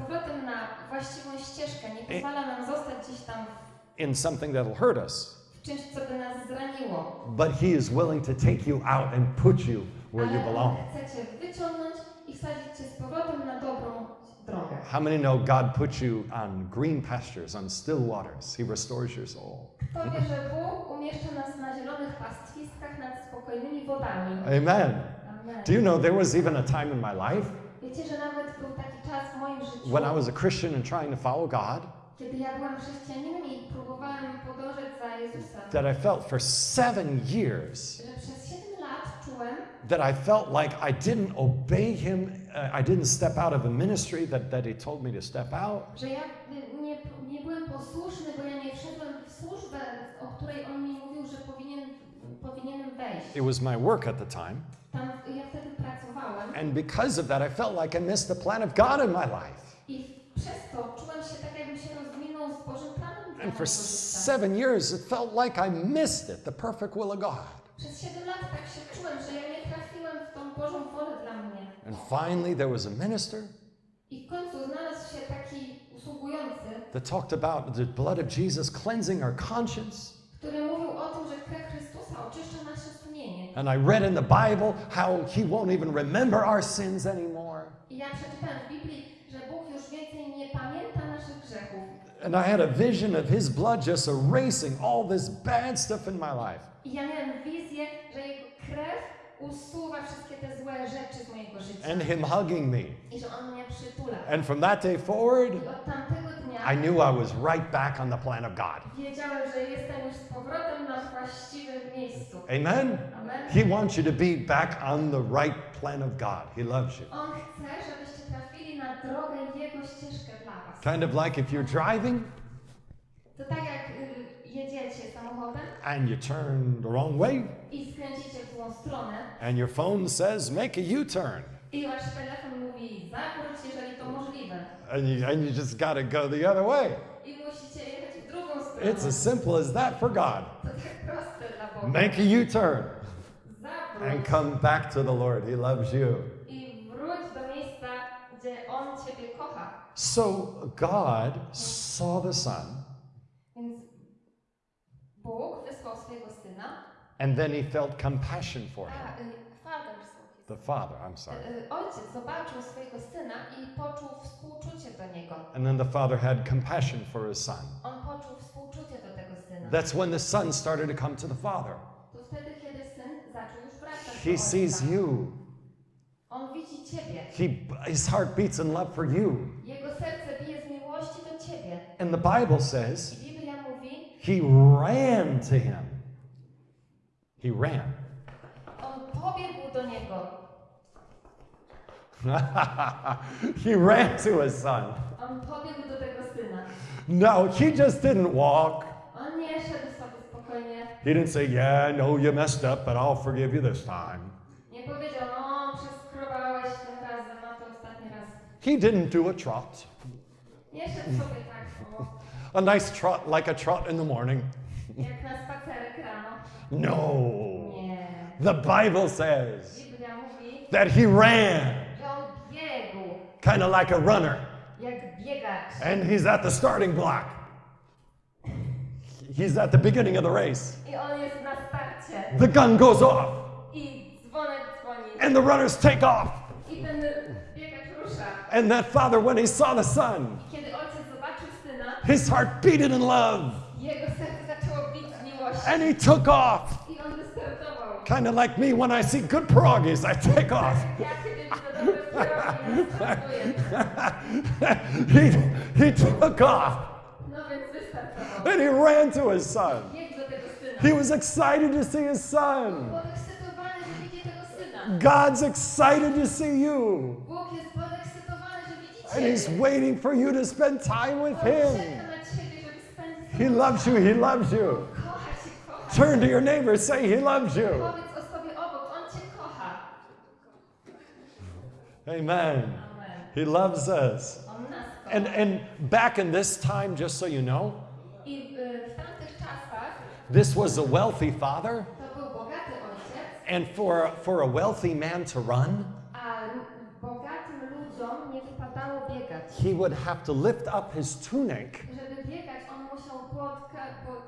z powrotem na właściwą ścieżkę, nie pozwala nam zostać gdzieś tam in something that'll hurt us. czymś, co by nas zraniło. But He is willing to take you out and put you where you belong. chce Cię wyciągnąć i wsadzić Cię z powrotem na dobrą drogę. How many know God puts you on green pastures, on still waters? He restores your soul. Kto wie, że Bóg umieszcza nas na zielonych pastwiskach nad spokojnymi wodami. Amen. Do you know there was even a time in my life Wiecie, że nawet był taki czas w moim życiu, when I was a Christian and trying to follow God kiedy ja byłam chrześcijaninem i próbowałem podążać za Jezusem, that I felt for seven years że przez 7 lat czułem, that I felt like I didn't obey Him, uh, I didn't step out of the ministry that, that He told me to step out. że ja nie, nie byłem posłuszny, bo ja nie wszedłem w służbę, o której on mi mówił, że powinien, powinienem wejść. It was my work at the time. Tam ja wtedy pracowałem And because of that, I felt like I missed the plan of God in my life. i przez to czułem And for seven years, it felt like I missed it, the perfect will of God. Przez 7 lat tak się czułem, że ja nie trafiłem w tą Bożą wolę dla mnie. And finally, there was a minister I w końcu znalazł się taki usługujący, that talked about the blood of Jesus cleansing our conscience. który mówił o tym, że krew Chrystusa oczyszcza nasze sumienie. And I read in the Bible how He won't even remember our sins anymore. I ja przeczytałem w Biblii, And I had a vision of His blood just erasing all this bad stuff in my life. I ja miałem wizję, że Jego krew usuwa wszystkie te złe rzeczy z mojego życia. And Him hugging me. I że On mnie przytula. And from that day forward, I od tamtego dnia I knew I was right back on the plan of God. wiedziałem, że jestem już z powrotem na właściwym miejscu. Amen? Amen. He wants you to be back on the right plan of God. He loves you. On chce, żebyście Kind of like if you're driving To tak jak jedziecie samochodem and you turn the wrong way i skręcicie w złą stronę and your phone says make a U-turn i wasz telefon mówi zawróć, jeżeli to możliwe. and you, and you just got to go the other way. I musicie jechać w drugą stronę. It's as simple as that for God. To tak proste dla Boga. Make a U-turn and come back to the Lord. He loves you. i wróć do miejsca, gdzie On Ciebie kocha. So God saw the Son Więc Bóg wysłał swojego Syna And then he felt compassion for him. A y, father saw his The father, I'm sorry. Y, Ojciec zobaczył swojego syna i poczuł współczucie do niego. And then the father had compassion for his son. On poczuł współczucie do tego syna. That's when the son started to come to the father. To wtedy, kiedy syn zaczął już wracać He sees you. On widzi ciebie. He, his heart beats in love for you. Jego serce bije z miłości do ciebie. And the Bible says I Biblia mówi, he ran to him. He ran. on pobiegł do niego. he ran to his son. On pobiegł do tego syna. No, he just didn't walk. On nie szedł sobie spokojnie. He didn't say, Yeah, I know you messed up, but I'll forgive you this time. Nie powiedział, He didn't do a trot. Nie szedł sobie tak, o, A nice trot, like a trot in the morning. jak na spacerek rano. No. The Bible says that he ran, że on biegł, kind of like a runner, and he's at the starting block. He's at the beginning of the race. I on jest na starcie. The gun goes off, I dzwonek dzwoni. and the runners take off. And that father, when he saw the son, Kiedy ojciec zobaczył syna, his heart beated in love, jego serce zaczęło bić z miłości. and he took off. I on wystartował. Kind of like me when I see good pierogies, I take off. Ja kiedy widzę dobre pierogi, wystartuję. he, he took off, and he ran to his son. Biegł do tego syna. He was excited to see his son. Podekscytowany, że widzi tego syna. God's excited to see you. And he's waiting for you to spend time with him. He loves you. He loves you. Turn to your neighbor, say he loves you. Amen. He loves us. And and back in this time, just so you know, this was a wealthy father, and for for a wealthy man to run, a l- bogatym ludziom nie wypadało biegać. he would have to lift up his tunic Żeby biegać, on musiał płotka, pod,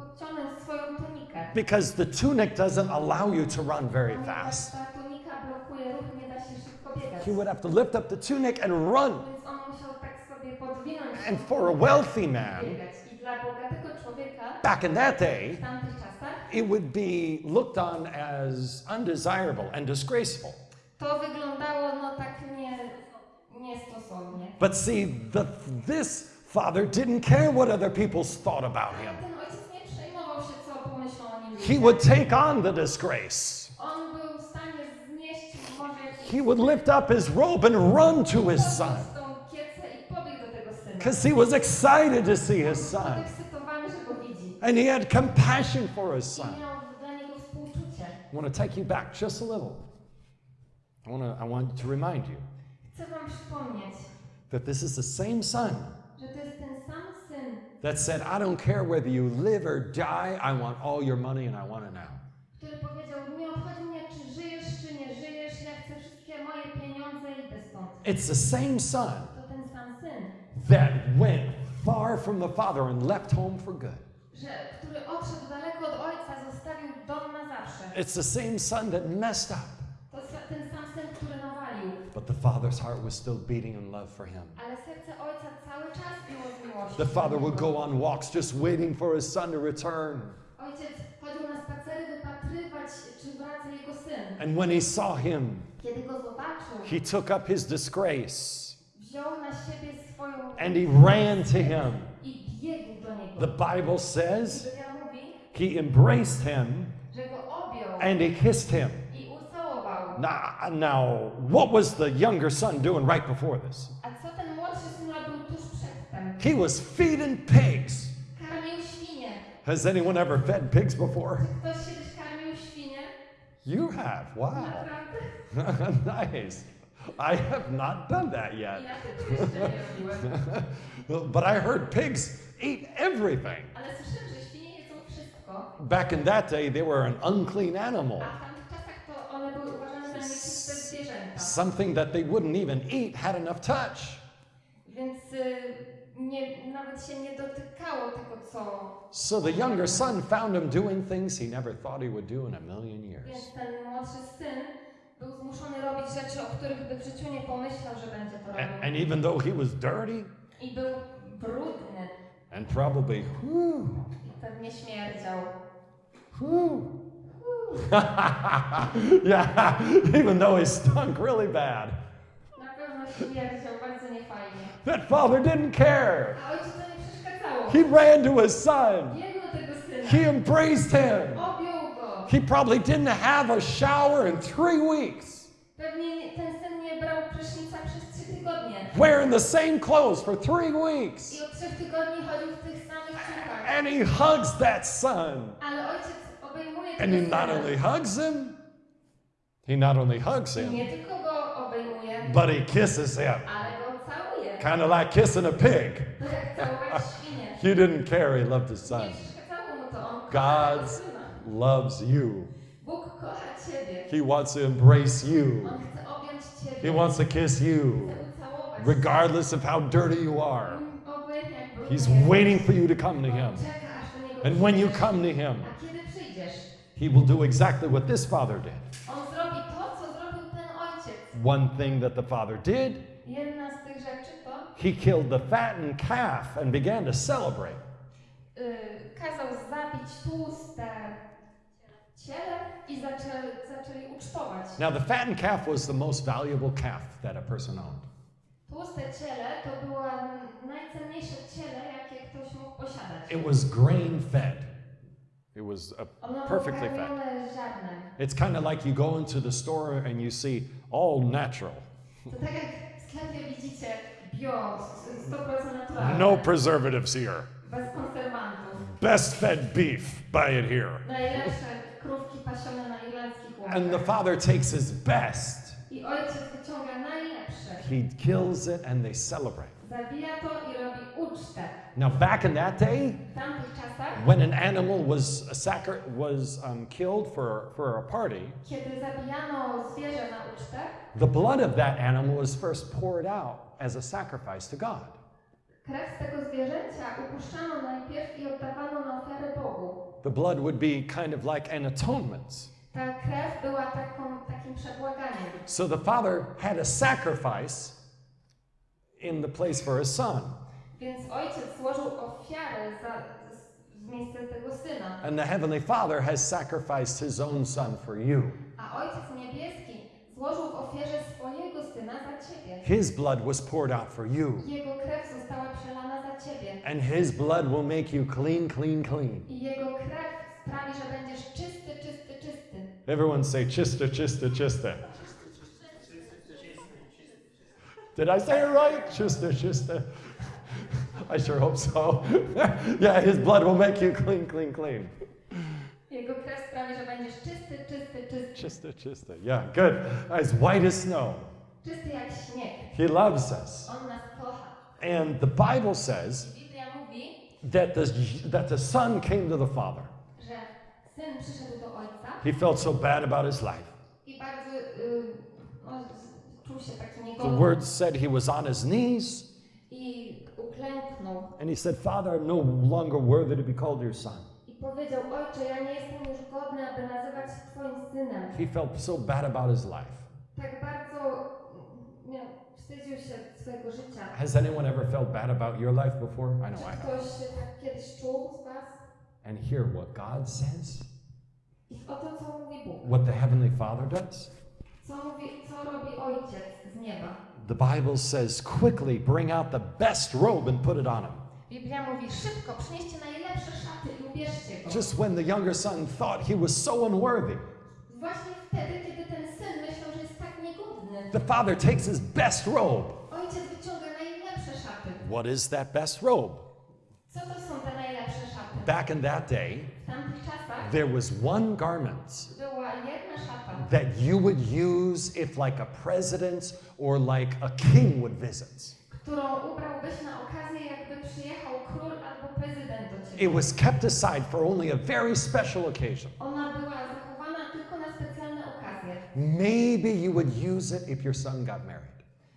podciągnąć swoją tunikę. because the tunic doesn't allow you to run very fast. ta tunika blokuje ruch, nie da się szybko biegać. He would have to lift up the tunic and run. Więc on musiał tak sobie podwinąć And for a wealthy man, biegać. I dla bogatego człowieka back in that day, w tamtych czasach it would be looked on as undesirable and disgraceful. to wyglądało no tak nie, niestosownie. But see, the, this father didn't care what other people thought about him. ten ojciec nie przejmował się, co pomyślą o nim He would take on the disgrace. On był w stanie znieść może jakiś He would lift up his robe and run to his son podniósł tą kiecę i pobiegł do tego syna. because he was excited to see his son. podekscytowany, że go widzi. And he had compassion for his son. miał dla niego współczucie. I want to take you back just a little. I want to, I want to remind you Chcę wam przypomnieć, that this is the same son że to jest ten sam syn, that said, I don't care whether you live or die, I want all your money and I want it now. który powiedział, nie obchodzi mnie, czy żyjesz, czy nie żyjesz, ja chcę wszystkie moje pieniądze i idę stąd. It's the same son To ten sam syn, that went far from the father and left home for good. że, który odszedł daleko od ojca, zostawił dom na zawsze. It's the same son that messed up, but the father's heart was still beating in love for him. Ale serce ojca cały czas biło z miłości. The father would go on walks just waiting for his son to return. Ojciec chodził na spacery wypatrywać, czy wraca jego syn. And when he saw him, Kiedy go zobaczył, he took up his disgrace wziął na siebie swoją and he ran to him. i biegł do niego. The Bible says he embraced him że go objął and he kissed him. Now, now, what was the younger son doing right before this? A co ten młodszy syn robił tuż przedtem? He was feeding pigs. Has anyone ever fed pigs before? Ktoś kiedyś karmił świnie? You have. Wow. Nice. I have not done that yet. Ja tego jeszcze nie robiłem. But I heard pigs eat everything. Ale słyszałem, że świnie jedzą wszystko. Back in that day, they were an unclean animal, something that they wouldn't even eat had enough touch. Więc y, nie, nawet się nie dotykało tego, co. So the younger son found him doing things he never thought he would do in a million years. Więc ten młodszy syn był zmuszony robić rzeczy, o których by w życiu nie pomyślał, że będzie to And, robił. and even though he was dirty I był brudny and probably, whew, i pewnie śmierdział. whew. yeah, even though he stunk really bad. Na pewno śmierdział bardzo niefajnie. That father didn't care. A ojcu to nie przeszkadzało. He ran to his son. Biegł do tego syna. He embraced him. He probably didn't have a shower in three weeks, Pewnie nie- ten syn nie brał prysznica przez trzy tygodnie. wearing the same clothes for three weeks. I od trzech tygodni chodził w tych samych ciuchach. And he hugs that son. Ale ojciec obejmuje And he not only hugs him, he not only hugs him, nie tylko go obejmuje, but he kisses him. ale go całuje. Kind of like kissing a pig. To jak całować świnię. He didn't care, he loved his son. przeszkadzało mu to. On kocha tego God's syna. loves you. Bóg kocha ciebie. He wants to embrace you. On chce objąć He wants to kiss you, regardless of how dirty you are. cię. Obojętnie jak brudny He's waiting for you to come to him. czeka, aż do niego And when you come to him, A kiedy przyjdziesz, he will do exactly what this father did. to, co zrobił ten ojciec. One thing that the father did, Jedna z tych rzeczy to he killed the fattened calf and began to celebrate. y, kazał zabić tłuste ciele i zaczęli, zaczęli ucztować. Now, the fattened calf was the most valuable calf that a person owned. Tłuste ciele to było najcenniejsze ciele, jakie ktoś mógł posiadać. It was grain fed. It was perfectly ziarnem. It's kind of like you go into the store and you see all natural, To tak jak w sklepie widzicie bio, 100% naturalne, no preservatives here. Best fed beef, buy it here. Najlepsze krówki pasione na irlandzkich And the father takes his best, I ojciec wyciąga najlepsze. he kills it, and they celebrate. Now, back in that day, when an animal was a sacri- was um, killed for, for a party, kiedy na ucztę, the blood of that animal was first poured out as a sacrifice to God. krew tego zwierzęcia upuszczano najpierw i oddawano na ofiarę Bogu. The blood would be kind of like an atonement. Ta krew była taką, takim. So the father had a sacrifice in the place for his son. Więc ojciec złożył ofiarę za, z- w miejsce tego syna. And the heavenly father has sacrificed his own son for you. A ojciec niebieski złożył w ofierze swojego syna za ciebie. His blood was poured out for you. Jego krew została przelana za ciebie. And his blood will make you clean, clean, clean. I jego krew sprawi, że będziesz czysty, czysty, czysty. Everyone say chista, chista, chista. Did I say it right? Chista, chista. I sure hope so. yeah, his blood will make you clean, clean, clean. Jego krew sprawi, że będziesz czysty, czysty, czysty. Chista, chista. Yeah, good. As white as snow. Czysty jak śnieg. He loves us. On nas kocha. And the Bible says Biblia mówi, that the, that the son came to the father. że syn przyszedł do ojca He felt so bad about his life. i bardzo y, no, czuł się taki The word said he was on his knees I uklęknął and he said, Father, I'm no longer worthy to be called your son. i powiedział, ojcze, ja nie jestem już godny, aby nazywać się twoim synem. He felt so bad about his life. Tak bardzo mm, miał, wstydził się swojego życia. Has anyone ever felt bad about your life before? I know I have. ktoś się tak kiedyś czuł z was? And hear what God says, I o to, co mówi Bóg. what the Heavenly Father does. Co, mówi, co robi ojciec z nieba? The Bible says, quickly bring out the best robe and put it on him. Biblia mówi, szybko przynieście najlepsze szaty i ubierzcie go. Just when the younger son thought he was so unworthy, Właśnie wtedy, kiedy ten syn myślał, że jest tak niegodny, the father takes his best robe. ojciec wyciąga najlepsze szaty. What is that best robe? Co to są te najlepsze szaty? Back in that day, W tamtych czasach there was one garment that you would use if like a president or like a king would visit. którą ubrałbyś na okazję, jakby przyjechał król albo prezydent do ciebie. It was kept aside for only a very special occasion. Ona była zachowana tylko na specjalne okazje. Maybe you would use it if your son got married.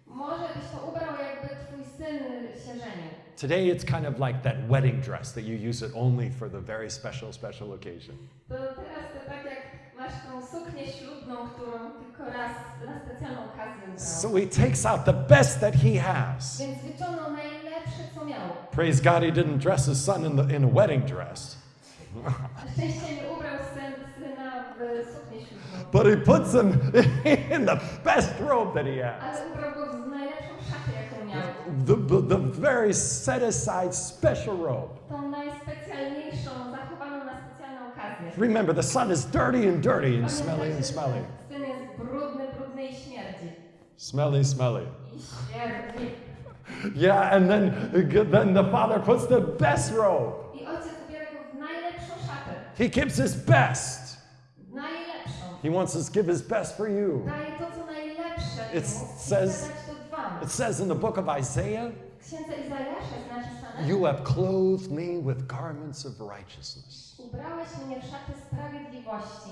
Może byś to ubrał, jakby twój syn się żenił. Today it's kind of like that wedding dress that you use it only for the very special, special occasion. So he takes out the best that he has. Więc wyciągnął najlepsze, co miał. Praise God, he didn't dress his son in, the, in a wedding dress, Na szczęście nie ubrał syn, syna w suknię ślubną, but he puts him in the best robe that he has. ale ubrał go w najlepszą szatę, jaką miał. The, the, the very set aside special robe. Remember, the son is dirty and dirty and smelly and smelly. Syn jest brudny, brudny i śmierdzi. Smelly, smelly. Yeah, and then, uh, then the father puts the best robe. I ojciec ubiera go w najlepszą szatę. He gives his best. He wants to give his best for you. Daje to, co najlepsze It says- chce dać to wam. It says in the book of Isaiah, W księdze Izajasza jest napisane You have clothed me with garments of righteousness. Ubrałeś mnie w szaty sprawiedliwości.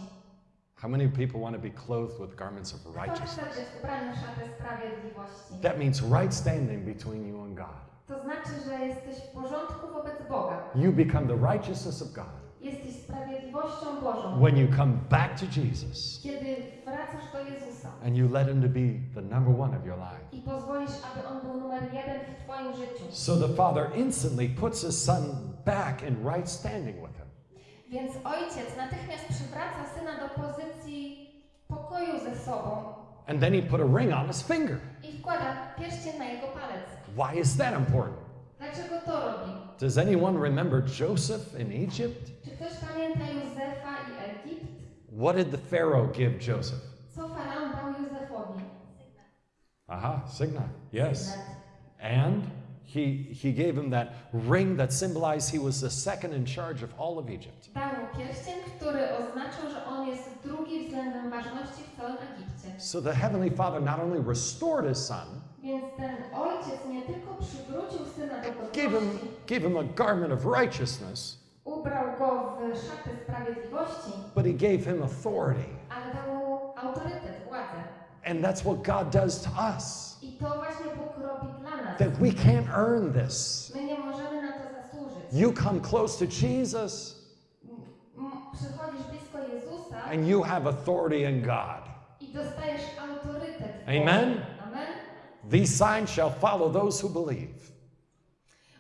How many people want to be clothed with garments of righteousness? być ubrany w szatę sprawiedliwości? That means right standing between you and God. To znaczy, że jesteś w porządku wobec Boga. You become the righteousness of God Jesteś sprawiedliwością Bożą. when you come back to Jesus Kiedy wracasz do Jezusa and you let Him to be the number one of your life. i pozwolisz, aby On był numer jeden w Twoim życiu. So the Father instantly puts His Son back in right standing with Him. Więc ojciec natychmiast przywraca syna do pozycji pokoju ze sobą And then He put a ring on His finger. i wkłada pierścień na jego palec. Why is that important? Dlaczego to robi? Does anyone remember Joseph in Egypt? Czy ktoś pamięta Józefa i Egipt? What did the Pharaoh give Joseph? Co faraon dał Józefowi? Aha, signa. Yes. Net. And he, he gave him that ring that symbolized he was the second in charge of all of Egypt. Dał mu pierścień, który oznaczał, że on jest drugi względem ważności w całym Egipcie. So the Heavenly Father not only restored his son, Więc ten ojciec nie tylko przywrócił syna do gave him, gave him a garment of righteousness, ubrał go w sprawiedliwości, but he gave him authority. ale dał mu autorytet, władzę. And that's what God does to us. I to właśnie Bóg robi dla nas. That we can't earn this. My nie możemy na to zasłużyć. You come close to Jesus M- Przychodzisz blisko Jezusa and you have authority in God. i dostajesz autorytet. w Amen? Amen. These signs shall follow those who believe.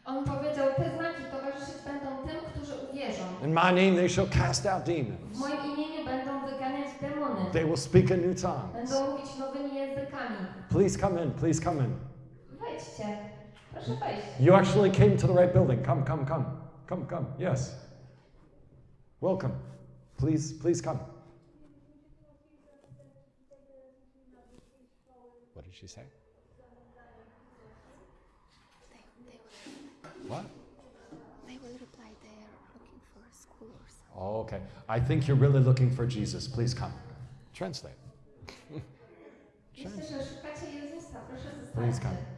On powiedział, te znaki towarzyszyć będą tym, którzy uwierzą. In my name they shall cast out demons. moim imieniu będą wyganiać demony. They will speak in new tongues. Będą mówić nowymi językami. Please come in, please come in. Wejdźcie. Proszę hmm? wejść. You actually came to the right building. Come, come, come. Come, come. Yes. Welcome. Please, please come. What did she say? They, they, will, What? they will reply they are looking for a school or something. Oh, okay. I think you're really looking for Jesus. Please come. Translate. Myślę, że szukacie Jezusa. Proszę Please come.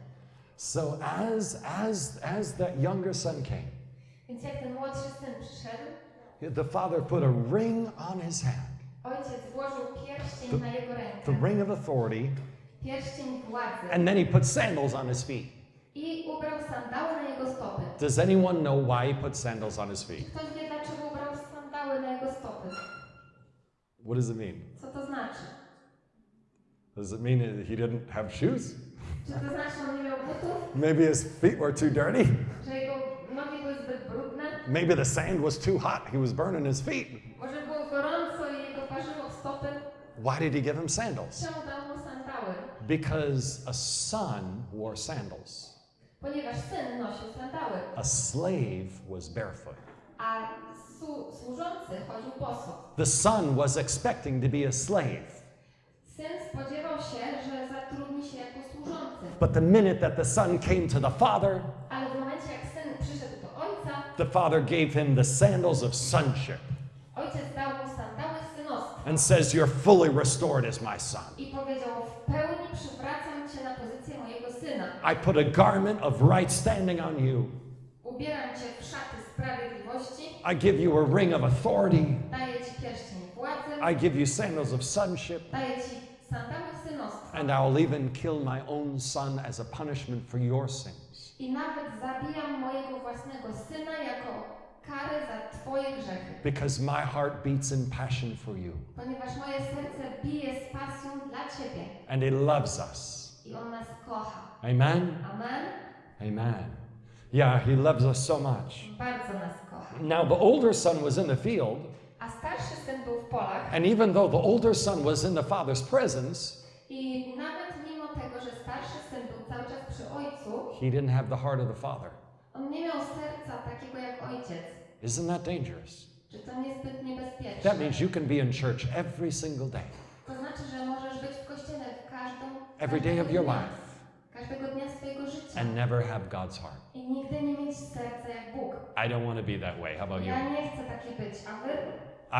So as as as that younger son came, Więc jak ten młodszy syn przyszedł, the father put a ring on his hand, ojciec włożył pierścień The- the ring of authority, and then he put sandals on his feet. I ubrał sandały na jego stopy. Does anyone know why he put sandals on his feet? Ktoś wie, dlaczego ubrał sandały na jego stopy? What does it mean? Co to znaczy? Does it mean he didn't have shoes? Czy to znaczy, on nie miał butów? Maybe his feet were too dirty? Że jego nogi były zbyt brudne? Maybe the sand was too hot. He was burning his feet. Może było gorąco i jego parzyło stopy? Why did he give him sandals? Czemu dał mu sandały? Because a son wore sandals. Ponieważ syn nosił sandały, A slave was barefoot. a służący chodził boso. The son was expecting to be a slave. Syn spodziewał się, że zatrudni się jako służący. But the minute that the son came to the father, Ale w momencie, jak syn przyszedł do ojca, the father gave him the sandals of sonship ojciec dał mu sandały synostwa and says, You're fully restored as my son. i powiedział, w pełni przywracam cię na pozycję mojego syna. I put a garment of right standing on you. Ubieram cię w szaty sprawiedliwości, I give you a ring of authority. daję ci pierścień władzy, I give you sandals of sonship. Daję ci sandały synostwa. And I'll even kill my own son as a punishment for your sins. I nawet zabijam mojego własnego syna jako karę za Twoje grzechy. Because my heart beats in passion for you. Ponieważ moje serce bije z pasją dla Ciebie And it loves us. i On nas kocha. Amen? Amen? Amen. Yeah, he loves us so much. Bardzo nas kocha. Now, the older son was in the field, A starszy syn był w polach and even though the older son was in the father's presence, i nawet mimo tego, że starszy syn był cały czas przy ojcu, he didn't have the heart of the father. on nie miał serca takiego jak ojciec. Isn't that dangerous? Czy to niezbyt niebezpieczne? That means you can be in church every single day, To znaczy, że możesz być w kościele w każdą every day każdego of your dnia, life, Każdego dnia swojego życia. and never have God's heart. I nigdy nie mieć serca jak Bóg. I don't want to be that way. How about you? Ja nie chcę takie być, a wy?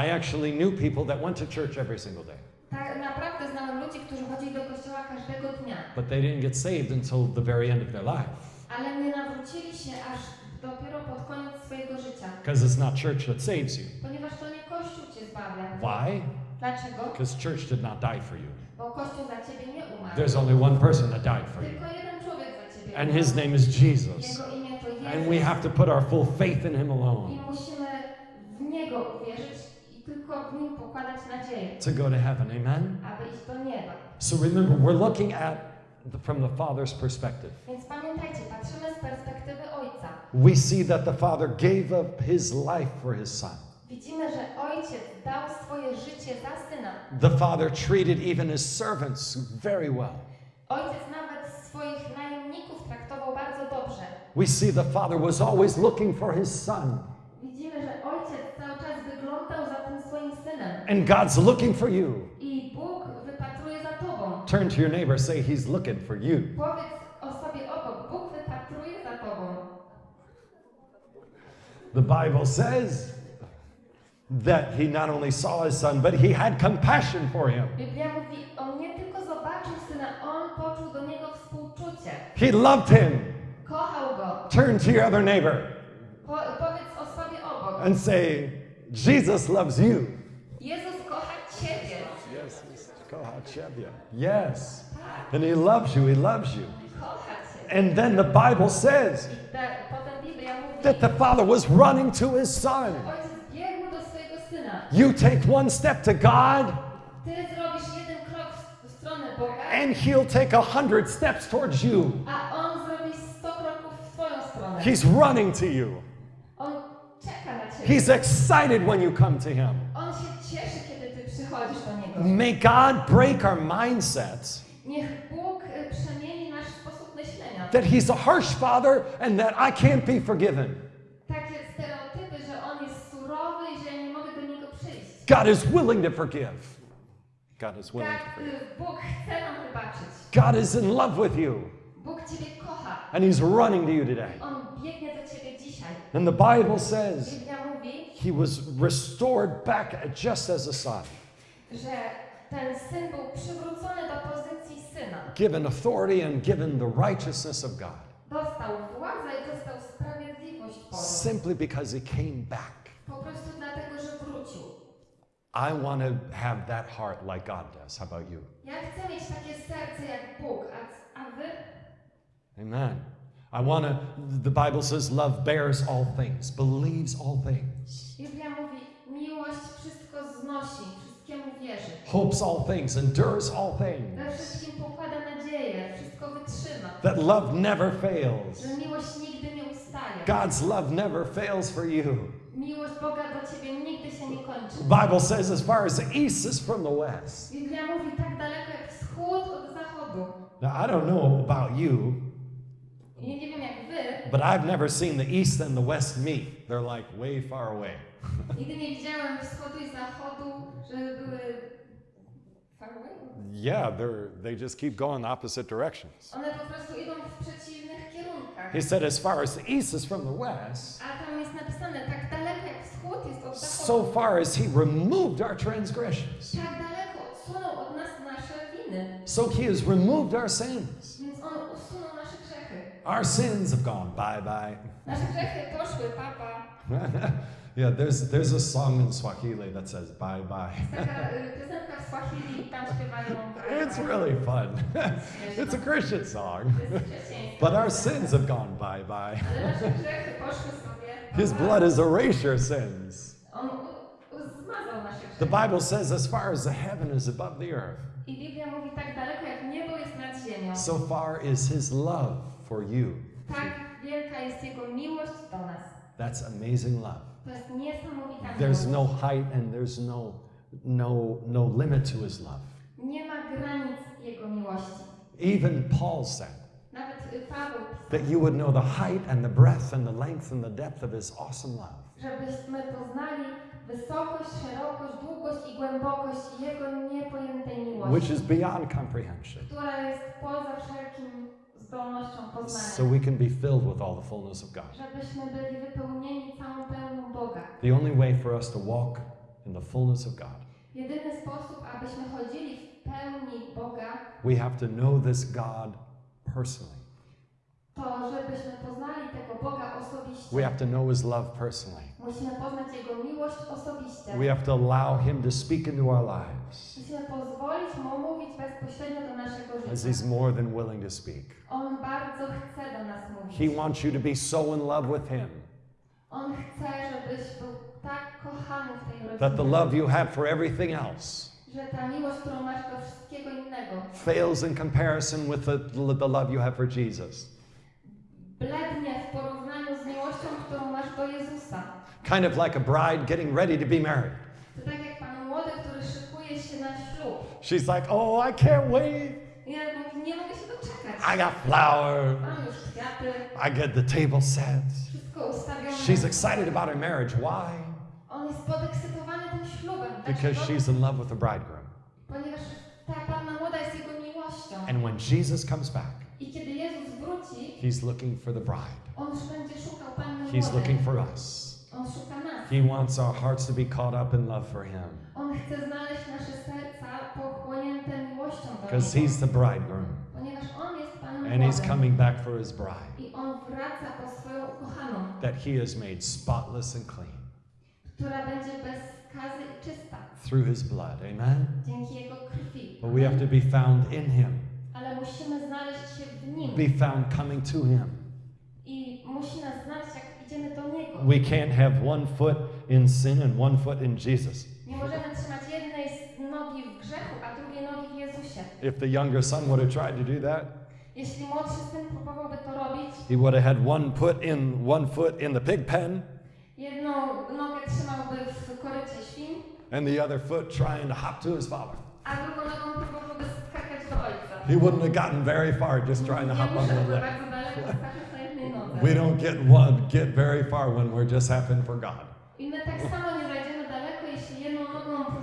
I actually knew people that went to church every single day, Tak naprawdę znałem ludzi, którzy chodzili do kościoła każdego dnia, but they didn't get saved until the very end of their life ale nie nawrócili się aż dopiero pod koniec swojego życia, because it's not church that saves you. ponieważ to nie Kościół cię zbawia. Why? Dlaczego? Because church did not die for you. Bo Kościół za ciebie nie umarł. There's only one person that died for you, Tylko jeden człowiek za ciebie and his name is Jesus. Jego imię to Jezus. And we have to put our full faith in him I alone musimy w Niego uwierzyć i tylko w Nim pokładać nadzieję, to go to heaven. Amen? aby iść do nieba. So remember, we're looking at the, from the Father's perspective. Więc pamiętajcie, patrzymy z perspektywy Ojca. We see that the Father gave up his life for his Son. Widzimy, że Ojciec dał swoje życie za Syna. The Father treated even his servants very well. Ojciec nawet swoich najemników traktował bardzo dobrze. We see the Father was always looking for his Son, and God's looking for you. I Bóg wypatruje za Tobą. Turn to your neighbor, say, He's looking for you. Powiedz osobie obok, Bóg wypatruje za Tobą. The Bible says that He not only saw His Son, but He had compassion for Him. Biblia mówi, On nie tylko zobaczył Syna, On poczuł do Niego współczucie. He loved Him. Turn to your other neighbor Po, powiedz osobie obok, and say, Jesus loves you. Jezus kocha Ciebie. Yes, Yes. And He loves you. He loves you. And then the Bible says Ta, potem Biblia mówi, that the Father was running to His Son. Ojciec biegł do swojego Syna. You take one step to God, Ty zrobisz jeden krok w, w stronę Boga, and He'll take a hundred steps towards you. a On zrobi 100 kroków w Twoją stronę. He's running to you. On czeka na Ciebie. He's excited when you come to Him. Cieszy, kiedy Ty przychodzisz do Niego. May God break our mindsets. Niech Bóg przemieni nasz sposób myślenia. That He's a harsh Father and that I can't be forgiven. Takie stereotypy, że On jest surowy i że ja nie mogę do Niego przyjść. God is willing to forgive. God is willing to forgive. Bóg chce nam wybaczyć. God is in love with you, Bóg Ciebie kocha. And He's running to you today. On biegnie do Ciebie dzisiaj. And the Bible says He was restored back just as a son, że ten syn był przywrócony do pozycji syna. given authority and given the righteousness of God, Dostał władzę i dostał sprawiedliwość Bożą. simply because He came back. Po prostu dlatego, że wrócił. I want to have that heart like God does. How about you? Amen. I want to, the Bible says, love bears all things, believes all things, Biblia mówi, miłość wszystko znosi, wszystkiemu wierzy. hopes all things, endures all We things. wszystkim pokłada nadzieję, wszystko wytrzyma. That love never fails. Że miłość nigdy nie ustaje. God's love never fails for you. Miłość Boga do ciebie nigdy się nie kończy. The Bible says, as far as the east is from the west. Biblia mówi tak daleko jak wschód od zachodu. Now, I don't know about you, nie wiem jak wy, but I've never seen the east and the west meet. They're like way far away. nigdy nie widziałem wschodu i zachodu, żeby były far away. Yeah, they're, they just keep going opposite directions. One po prostu idą w przeciwnych kierunkach. He said, as far as the east is from the west, A tam jest napisane, tak daleko jak wschód jest od so far as he removed our transgressions. Tak daleko odsunął od nas nasze winy. So he has removed our sins. Więc On usunął nasze grzechy. Our sins have gone bye bye. Nasze grzechy poszły, papa. yeah, there's, there's a song in Swahili that says bye bye. Taka y, piosenka w Swahili i tam śpiewają. It's really fun. it's a Christian song. To jest chrześcijaństwo. But our sins have gone bye bye. Ale nasze grzechy poszły sobie. His blood has erased your sins. On u- u- zmazał nasze grzechy. The Bible says, as far as the heaven is above the earth, I Biblia mówi tak daleko, jak niebo jest nad ziemią. so far is his love for you. That's amazing love. There's no height and there's no no no limit to his love. Even Paul said that you would know the height and the breadth and the length and the depth of his awesome love. Which is beyond comprehension. Zdolnością So poznania. we can be filled with all the fullness of God. Żebyśmy byli wypełnieni całą pełnią Boga. The only way for us to walk in the fullness of God, Jedyny sposób, abyśmy chodzili w pełni Boga, we have to know this God personally. To żebyśmy poznali tego Boga osobiście. We have to know his love personally. Musimy poznać Jego miłość osobiście. We have to allow him to speak into our lives Musimy pozwolić Mu mówić bezpośrednio do naszego as he's more than willing to speak. On bardzo chce do nas mówić. He wants you to be so in love with him On chce, żebyś był tak kochany w tej rodzinie, that the love you have for everything else że ta miłość, którą masz do wszystkiego innego, fails in comparison with the, the love you have for Jesus. Kind of like a bride getting ready to be married. To tak jak pan młody, który szykuje się na ślub. She's like, oh, I can't wait. Ja mówię, nie mogę się doczekać. I got flour. Mam już kwiaty, I get the table set. She's excited about her marriage. Why? On jest podekscytowany tym ślubem. Because she's in love with the bridegroom. Ponieważ ta panna młoda jest jego miłością. And when Jesus comes back, I kiedy Jezus wróci, he's looking for the bride. on będzie szukał panny He's looking for us. On szuka nas. He wants our hearts to be caught up in love for him On chce znaleźć nasze serca pochłonięte miłością do because he's the bridegroom Ponieważ On jest Panem and he's młodym. coming back for his bride I On wraca po swoją ukochaną, that he has made spotless and clean która będzie bez skazy i czysta. through his blood. Amen. Dzięki Jego krwi. But we have to be found in him, Ale musimy znaleźć się w Nim. be found coming to him. I musi nas znaleźć, jak idziemy do Niego. We can't have one foot in sin and one foot in Jesus. Nie możemy trzymać jednej nogi w grzechu, a drugiej nogi w Jezusie. If the younger son would have tried to do that, Jeśli młodszy syn próbowałby to robić, he would have had one foot in one foot in the pig pen jedną nogę trzymałby w korycie świn, and the other foot trying to hop to his father. a drugą nogą próbowałby skakać do ojca. He wouldn't have gotten very far just trying to hop on the nodze. We don't get one get very far when we're just happing for God.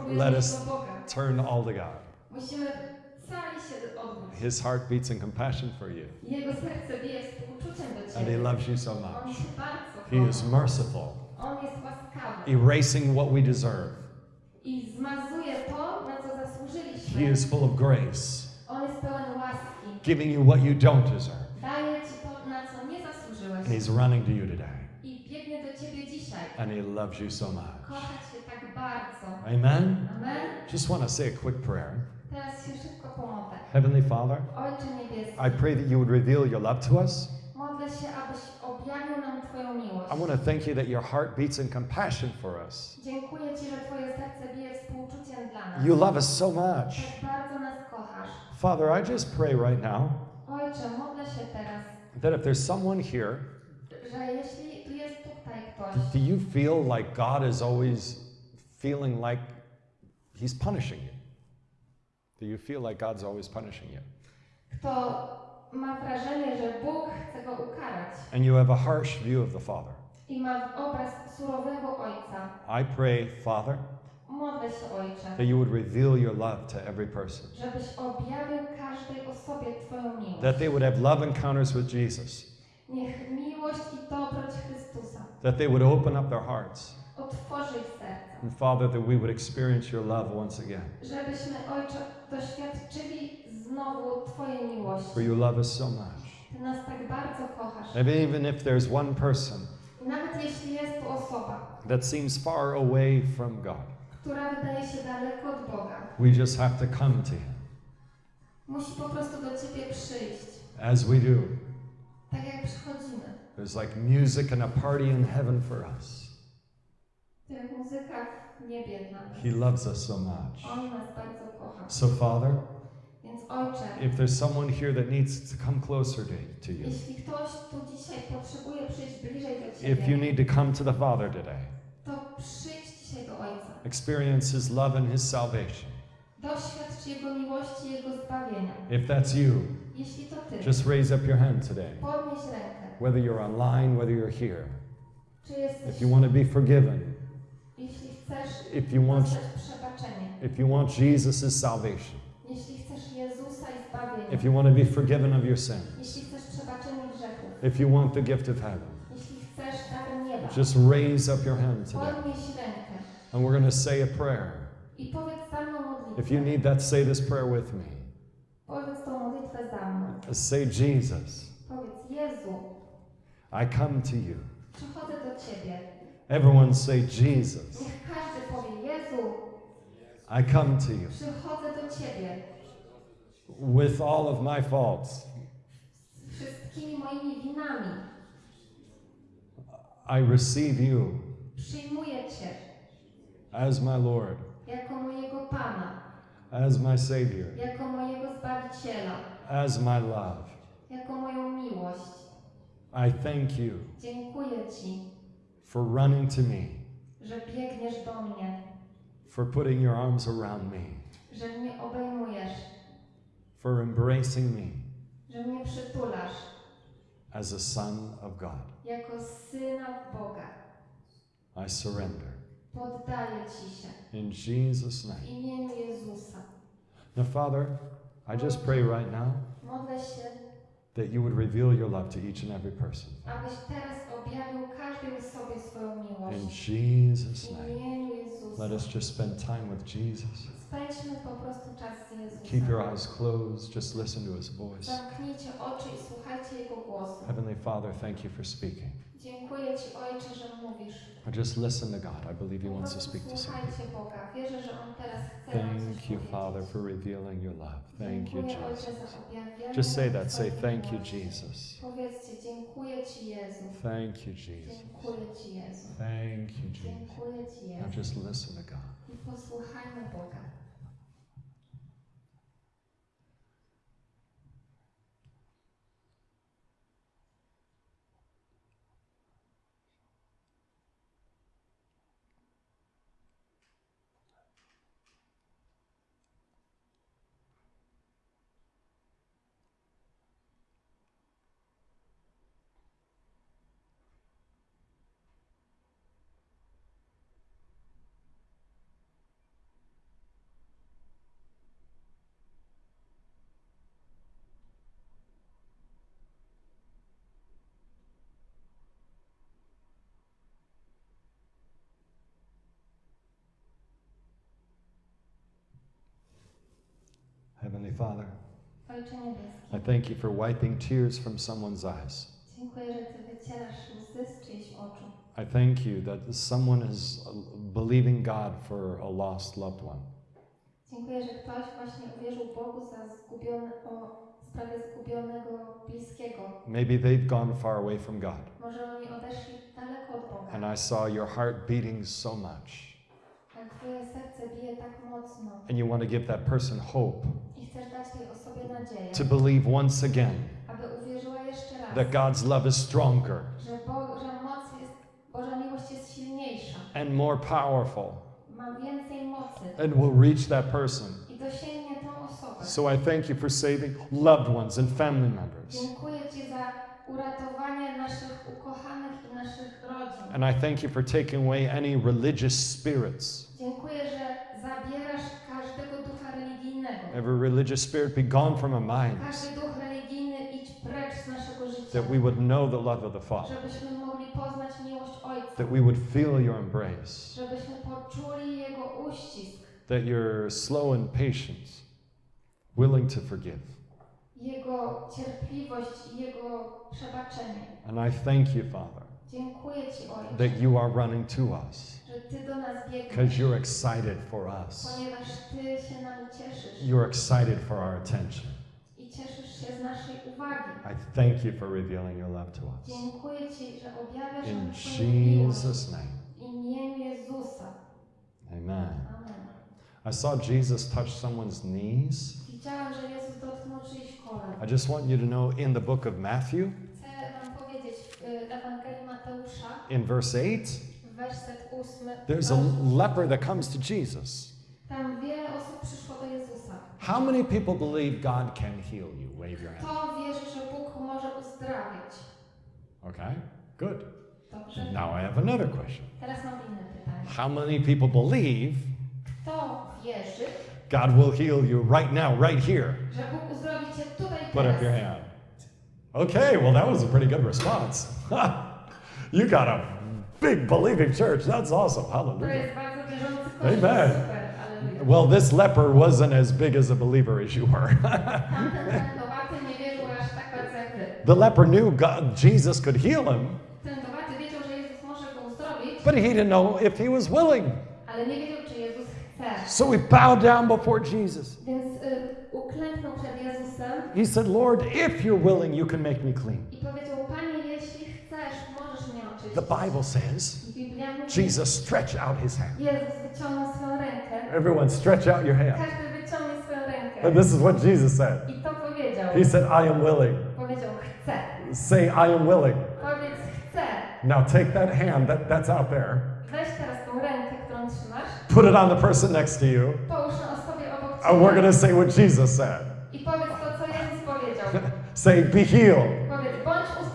Let us turn all to God. His heart beats in compassion for you, and He loves you so much. He is merciful, erasing what we deserve. He is full of grace, On jest pełen łaski. giving you what you don't deserve. Daje Ci to, na co nie And. He's running to you today, I biegnie do Ciebie dzisiaj. and He loves you so much. Kocha Cię tak bardzo. Amen. Amen. Just want to say a quick prayer. Teraz się szybko pomodlę. Heavenly Father, I pray that you would reveal your love to us. modlę się, abyś objawił nam Twoją miłość. I want to thank you that your heart beats in compassion for us. Dziękuję Ci, że Twoje serce bije współczuciem dla nas. You love us so much. Tak bardzo nas kochasz. Father, I just pray right now Ojcze, modlę się teraz, that if there's someone here, że jeśli tu jest tutaj ktoś, do you feel like God is always feeling like He's punishing you? Do you feel like God's always punishing you? kto ma wrażenie, że Bóg chce go ukarać And you have a harsh view of the Father. i ma obraz surowego Ojca, I pray, Father, modlę się Ojcze, that you would reveal your love to every person. żebyś objawił każdej osobie Twoją miłość. That they would have love encounters with Jesus. Niech miłość i dobroć Chrystusa That they would open up their hearts. otworzy ich serca. And Father, that we would experience your love once again. Żebyśmy, Ojcze, doświadczyli znowu Twojej miłości. For you love us so much. Ty nas tak bardzo bardzo kochasz. And even if there's one person nawet jeśli jest tu osoba, that seems far away from God, która wydaje się daleko od Boga, we just have to come to Him musi po prostu do Ciebie przyjść. as we do. Tak jak przychodzimy. There's like music and a party in heaven for us. To muzyka w niebie nas. He loves us so much. On nas bardzo kocha. So, Father, if there's someone here that needs to come closer to, to you, jeśli ktoś tu dzisiaj potrzebuje przyjść bliżej do if you need to come to the Father today, to przyjdź dzisiaj do Ojca. experience His love and His salvation. Doświadcz Jego miłości, Jego zbawienia. If that's you, Jeśli to Ty, just raise up your hand today. podnieś rękę. Whether you're online, whether you're here. Czy jesteś, If you want to be forgiven, jeśli chcesz if you want, przebaczenie, if you want Jesus' salvation, jeśli chcesz Jezusa i zbawienia, if you want to be forgiven of your sin, jeśli chcesz grzechów, if you want the gift of heaven, jeśli chcesz dar nieba, just raise up your hand today. podnieś rękę And we're going to say a prayer. i powiedz za mną If you need that, say this prayer with me. Powiedz tą modlitwę za mną. Say, Jesus, I come to you. przychodzę do Ciebie. Everyone say, Jesus, Niech każdy powie, Jezu, I come to you przychodzę do Ciebie with all of my faults. z wszystkimi moimi winami. I receive you as my Lord, jako mojego Pana, as my Savior, jako mojego Zbawiciela, as my love. jako moją miłość. I thank you Dziękuję Ci, for running to me, że biegniesz do mnie, for putting your arms around me, że mnie obejmujesz, for embracing me że mnie przytulasz as a son of God. jako Syna Boga. I surrender. Poddaję Ci się In Jesus' w name. imieniu Jezusa. Now, Father, I just pray right now Modlę się, that you would reveal your love to each and every person. abyś teraz objawił każdej osobie swoją In miłość. Jesus' W name. imieniu Jezusa. Let us just spend time with Jesus. Spędźmy po prostu czas z Keep your eyes closed. Just listen to his voice. Zamknijcie oczy i słuchajcie Jego głosu. Heavenly Father, thank you for speaking. Dziękuję Ci, Ojcze, że mówisz. But just listen to God. I believe He wants to speak to some Boga. Wierzę, że On teraz chce Thank you. Father, for revealing your love. Thank you, Jesus. Just say that. Say, thank you. Jesus. Powiedzcie, dziękuję Ci, Jezu. Thank you, Jesus. Dziękuję Ci, Jezu. Thank you, Jesus. Dziękuję Ci, Now just listen to God. I posłuchajmy Boga. Heavenly Father, I thank you for wiping tears from someone's eyes. dziękuję, że Ty wycierasz łzy z czyichś oczu. I thank you that someone is believing God for a lost loved one. Dziękuję, że ktoś właśnie uwierzył Bogu za zgubiony, o sprawie zgubionego bliskiego. Maybe they've gone far away from God. Może oni odeszli daleko od Boga. And I saw your heart beating so much. A Twoje serce bije tak mocno And you want to give that person hope i chcesz dać tej osobie nadzieję, to believe once again aby uwierzyła jeszcze raz, that God's love is stronger że Boża moc jest, Boża miłość jest silniejsza, and more powerful ma więcej mocy and will reach that person. i dosięgnie tą osobę. So I thank you for saving loved ones and family members. Dziękuję Ci za uratowanie naszych ukochanych i naszych rodzin. And I thank you for taking away any religious spirits. Dziękuję, że zabierasz każdego ducha religijnego. Every religious spirit be gone from our minds. Każdy duch religijny idź precz z naszego życia. That we would know the love of the Father. Żebyśmy mogli poznać miłość Ojca. That we would feel your embrace. Żebyśmy poczuli Jego uścisk. That you're slow and patient, willing to forgive. Jego cierpliwość Jego przebaczenie. And I thank you, Father, Dziękuję Ci, Ojcze, that you are running to us że Ty do nas biegniesz, because you're excited for us. ponieważ Ty się nami cieszysz You're excited for our attention. i cieszysz się z naszej uwagi. I thank you for revealing your love to us. Dziękuję Ci, że objawiasz In nam Twoją miłość Jesus' name, w imieniu Jezusa. amen. I saw Jesus touch someone's knees. Widziałam, że Jezus dotknął czyichś kolan. I just want you to know in the book of Matthew, Chcę Wam powiedzieć w y, Ewangelii Mateusza, in verse 8, werset there's a leper that comes to Jesus. tam wiele osób przyszło do Jezusa. How many people believe God can heal you? Wave your hand. Kto wierzy, że Bóg może uzdrawiać? Okay, good. Dobrze. Now I have another question. Teraz mam inne pytanie. How many people believe Kto wierzy, God will heal you right now, right here? że Bóg uzdrowi Cię tutaj Put up your teraz? hand. Okay, well, that was a pretty good response. you got a big believing church. That's awesome. Hallelujah. jest bardzo wierzący kościół. Amen. Well, this leper wasn't as big as a believer as you were. Tamten tędowaty nie wierzył aż tak bardzo jak Ty. the leper knew God, Jesus could heal him, Tędowaty wiedział, że Jezus może go uzdrowić, but he didn't know if he was willing. ale nie wiedział, czy Jezus chce. So he bowed down before Jesus. Więc y, uklęknął przed Jezusem He said, Lord, if you're willing, you can make me clean. i powiedział, Panie, jeśli chcesz, możesz mnie oczyścić. The Bible says, I Biblia mówi, Jesus stretched out his hand. Jezus wyciągnął swoją rękę. Everyone, stretch out your hand. Każdy wyciągnie swoją rękę. And this is what Jesus said. I to powiedział. He said, I am willing. Say, I am willing. Now take that hand that, that's out there, Weź teraz tą rękę, którą trzymasz, put it on the person next to you, połóż na osobie obok and we're going to say what Jesus said. i powiedz to, co Jezus powiedział. Say, be healed, Powiedz, bądź uzdrowiony,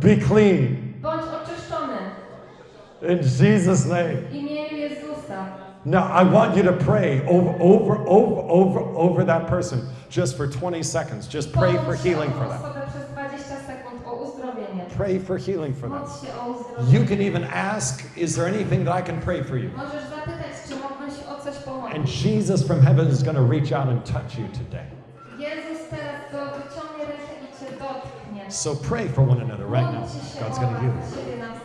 be clean. bądź oczyszczony In Jesus' name. w imieniu Jezusa. Now, I want you to pray over, over, over, over, over that person just for 20 seconds. Just pray for healing for them. osobę przez 20 sekund o uzdrowienie. Pray for healing for them. Módl się o You can even ask, is there anything that I can pray for you? Możesz zapytać, czy mógłbym się o coś And. Jesus from heaven is going to reach out and touch you today. Jezus teraz to wyciągnie rękę i cię dotknie. So pray for one another right now. God's going to heal you.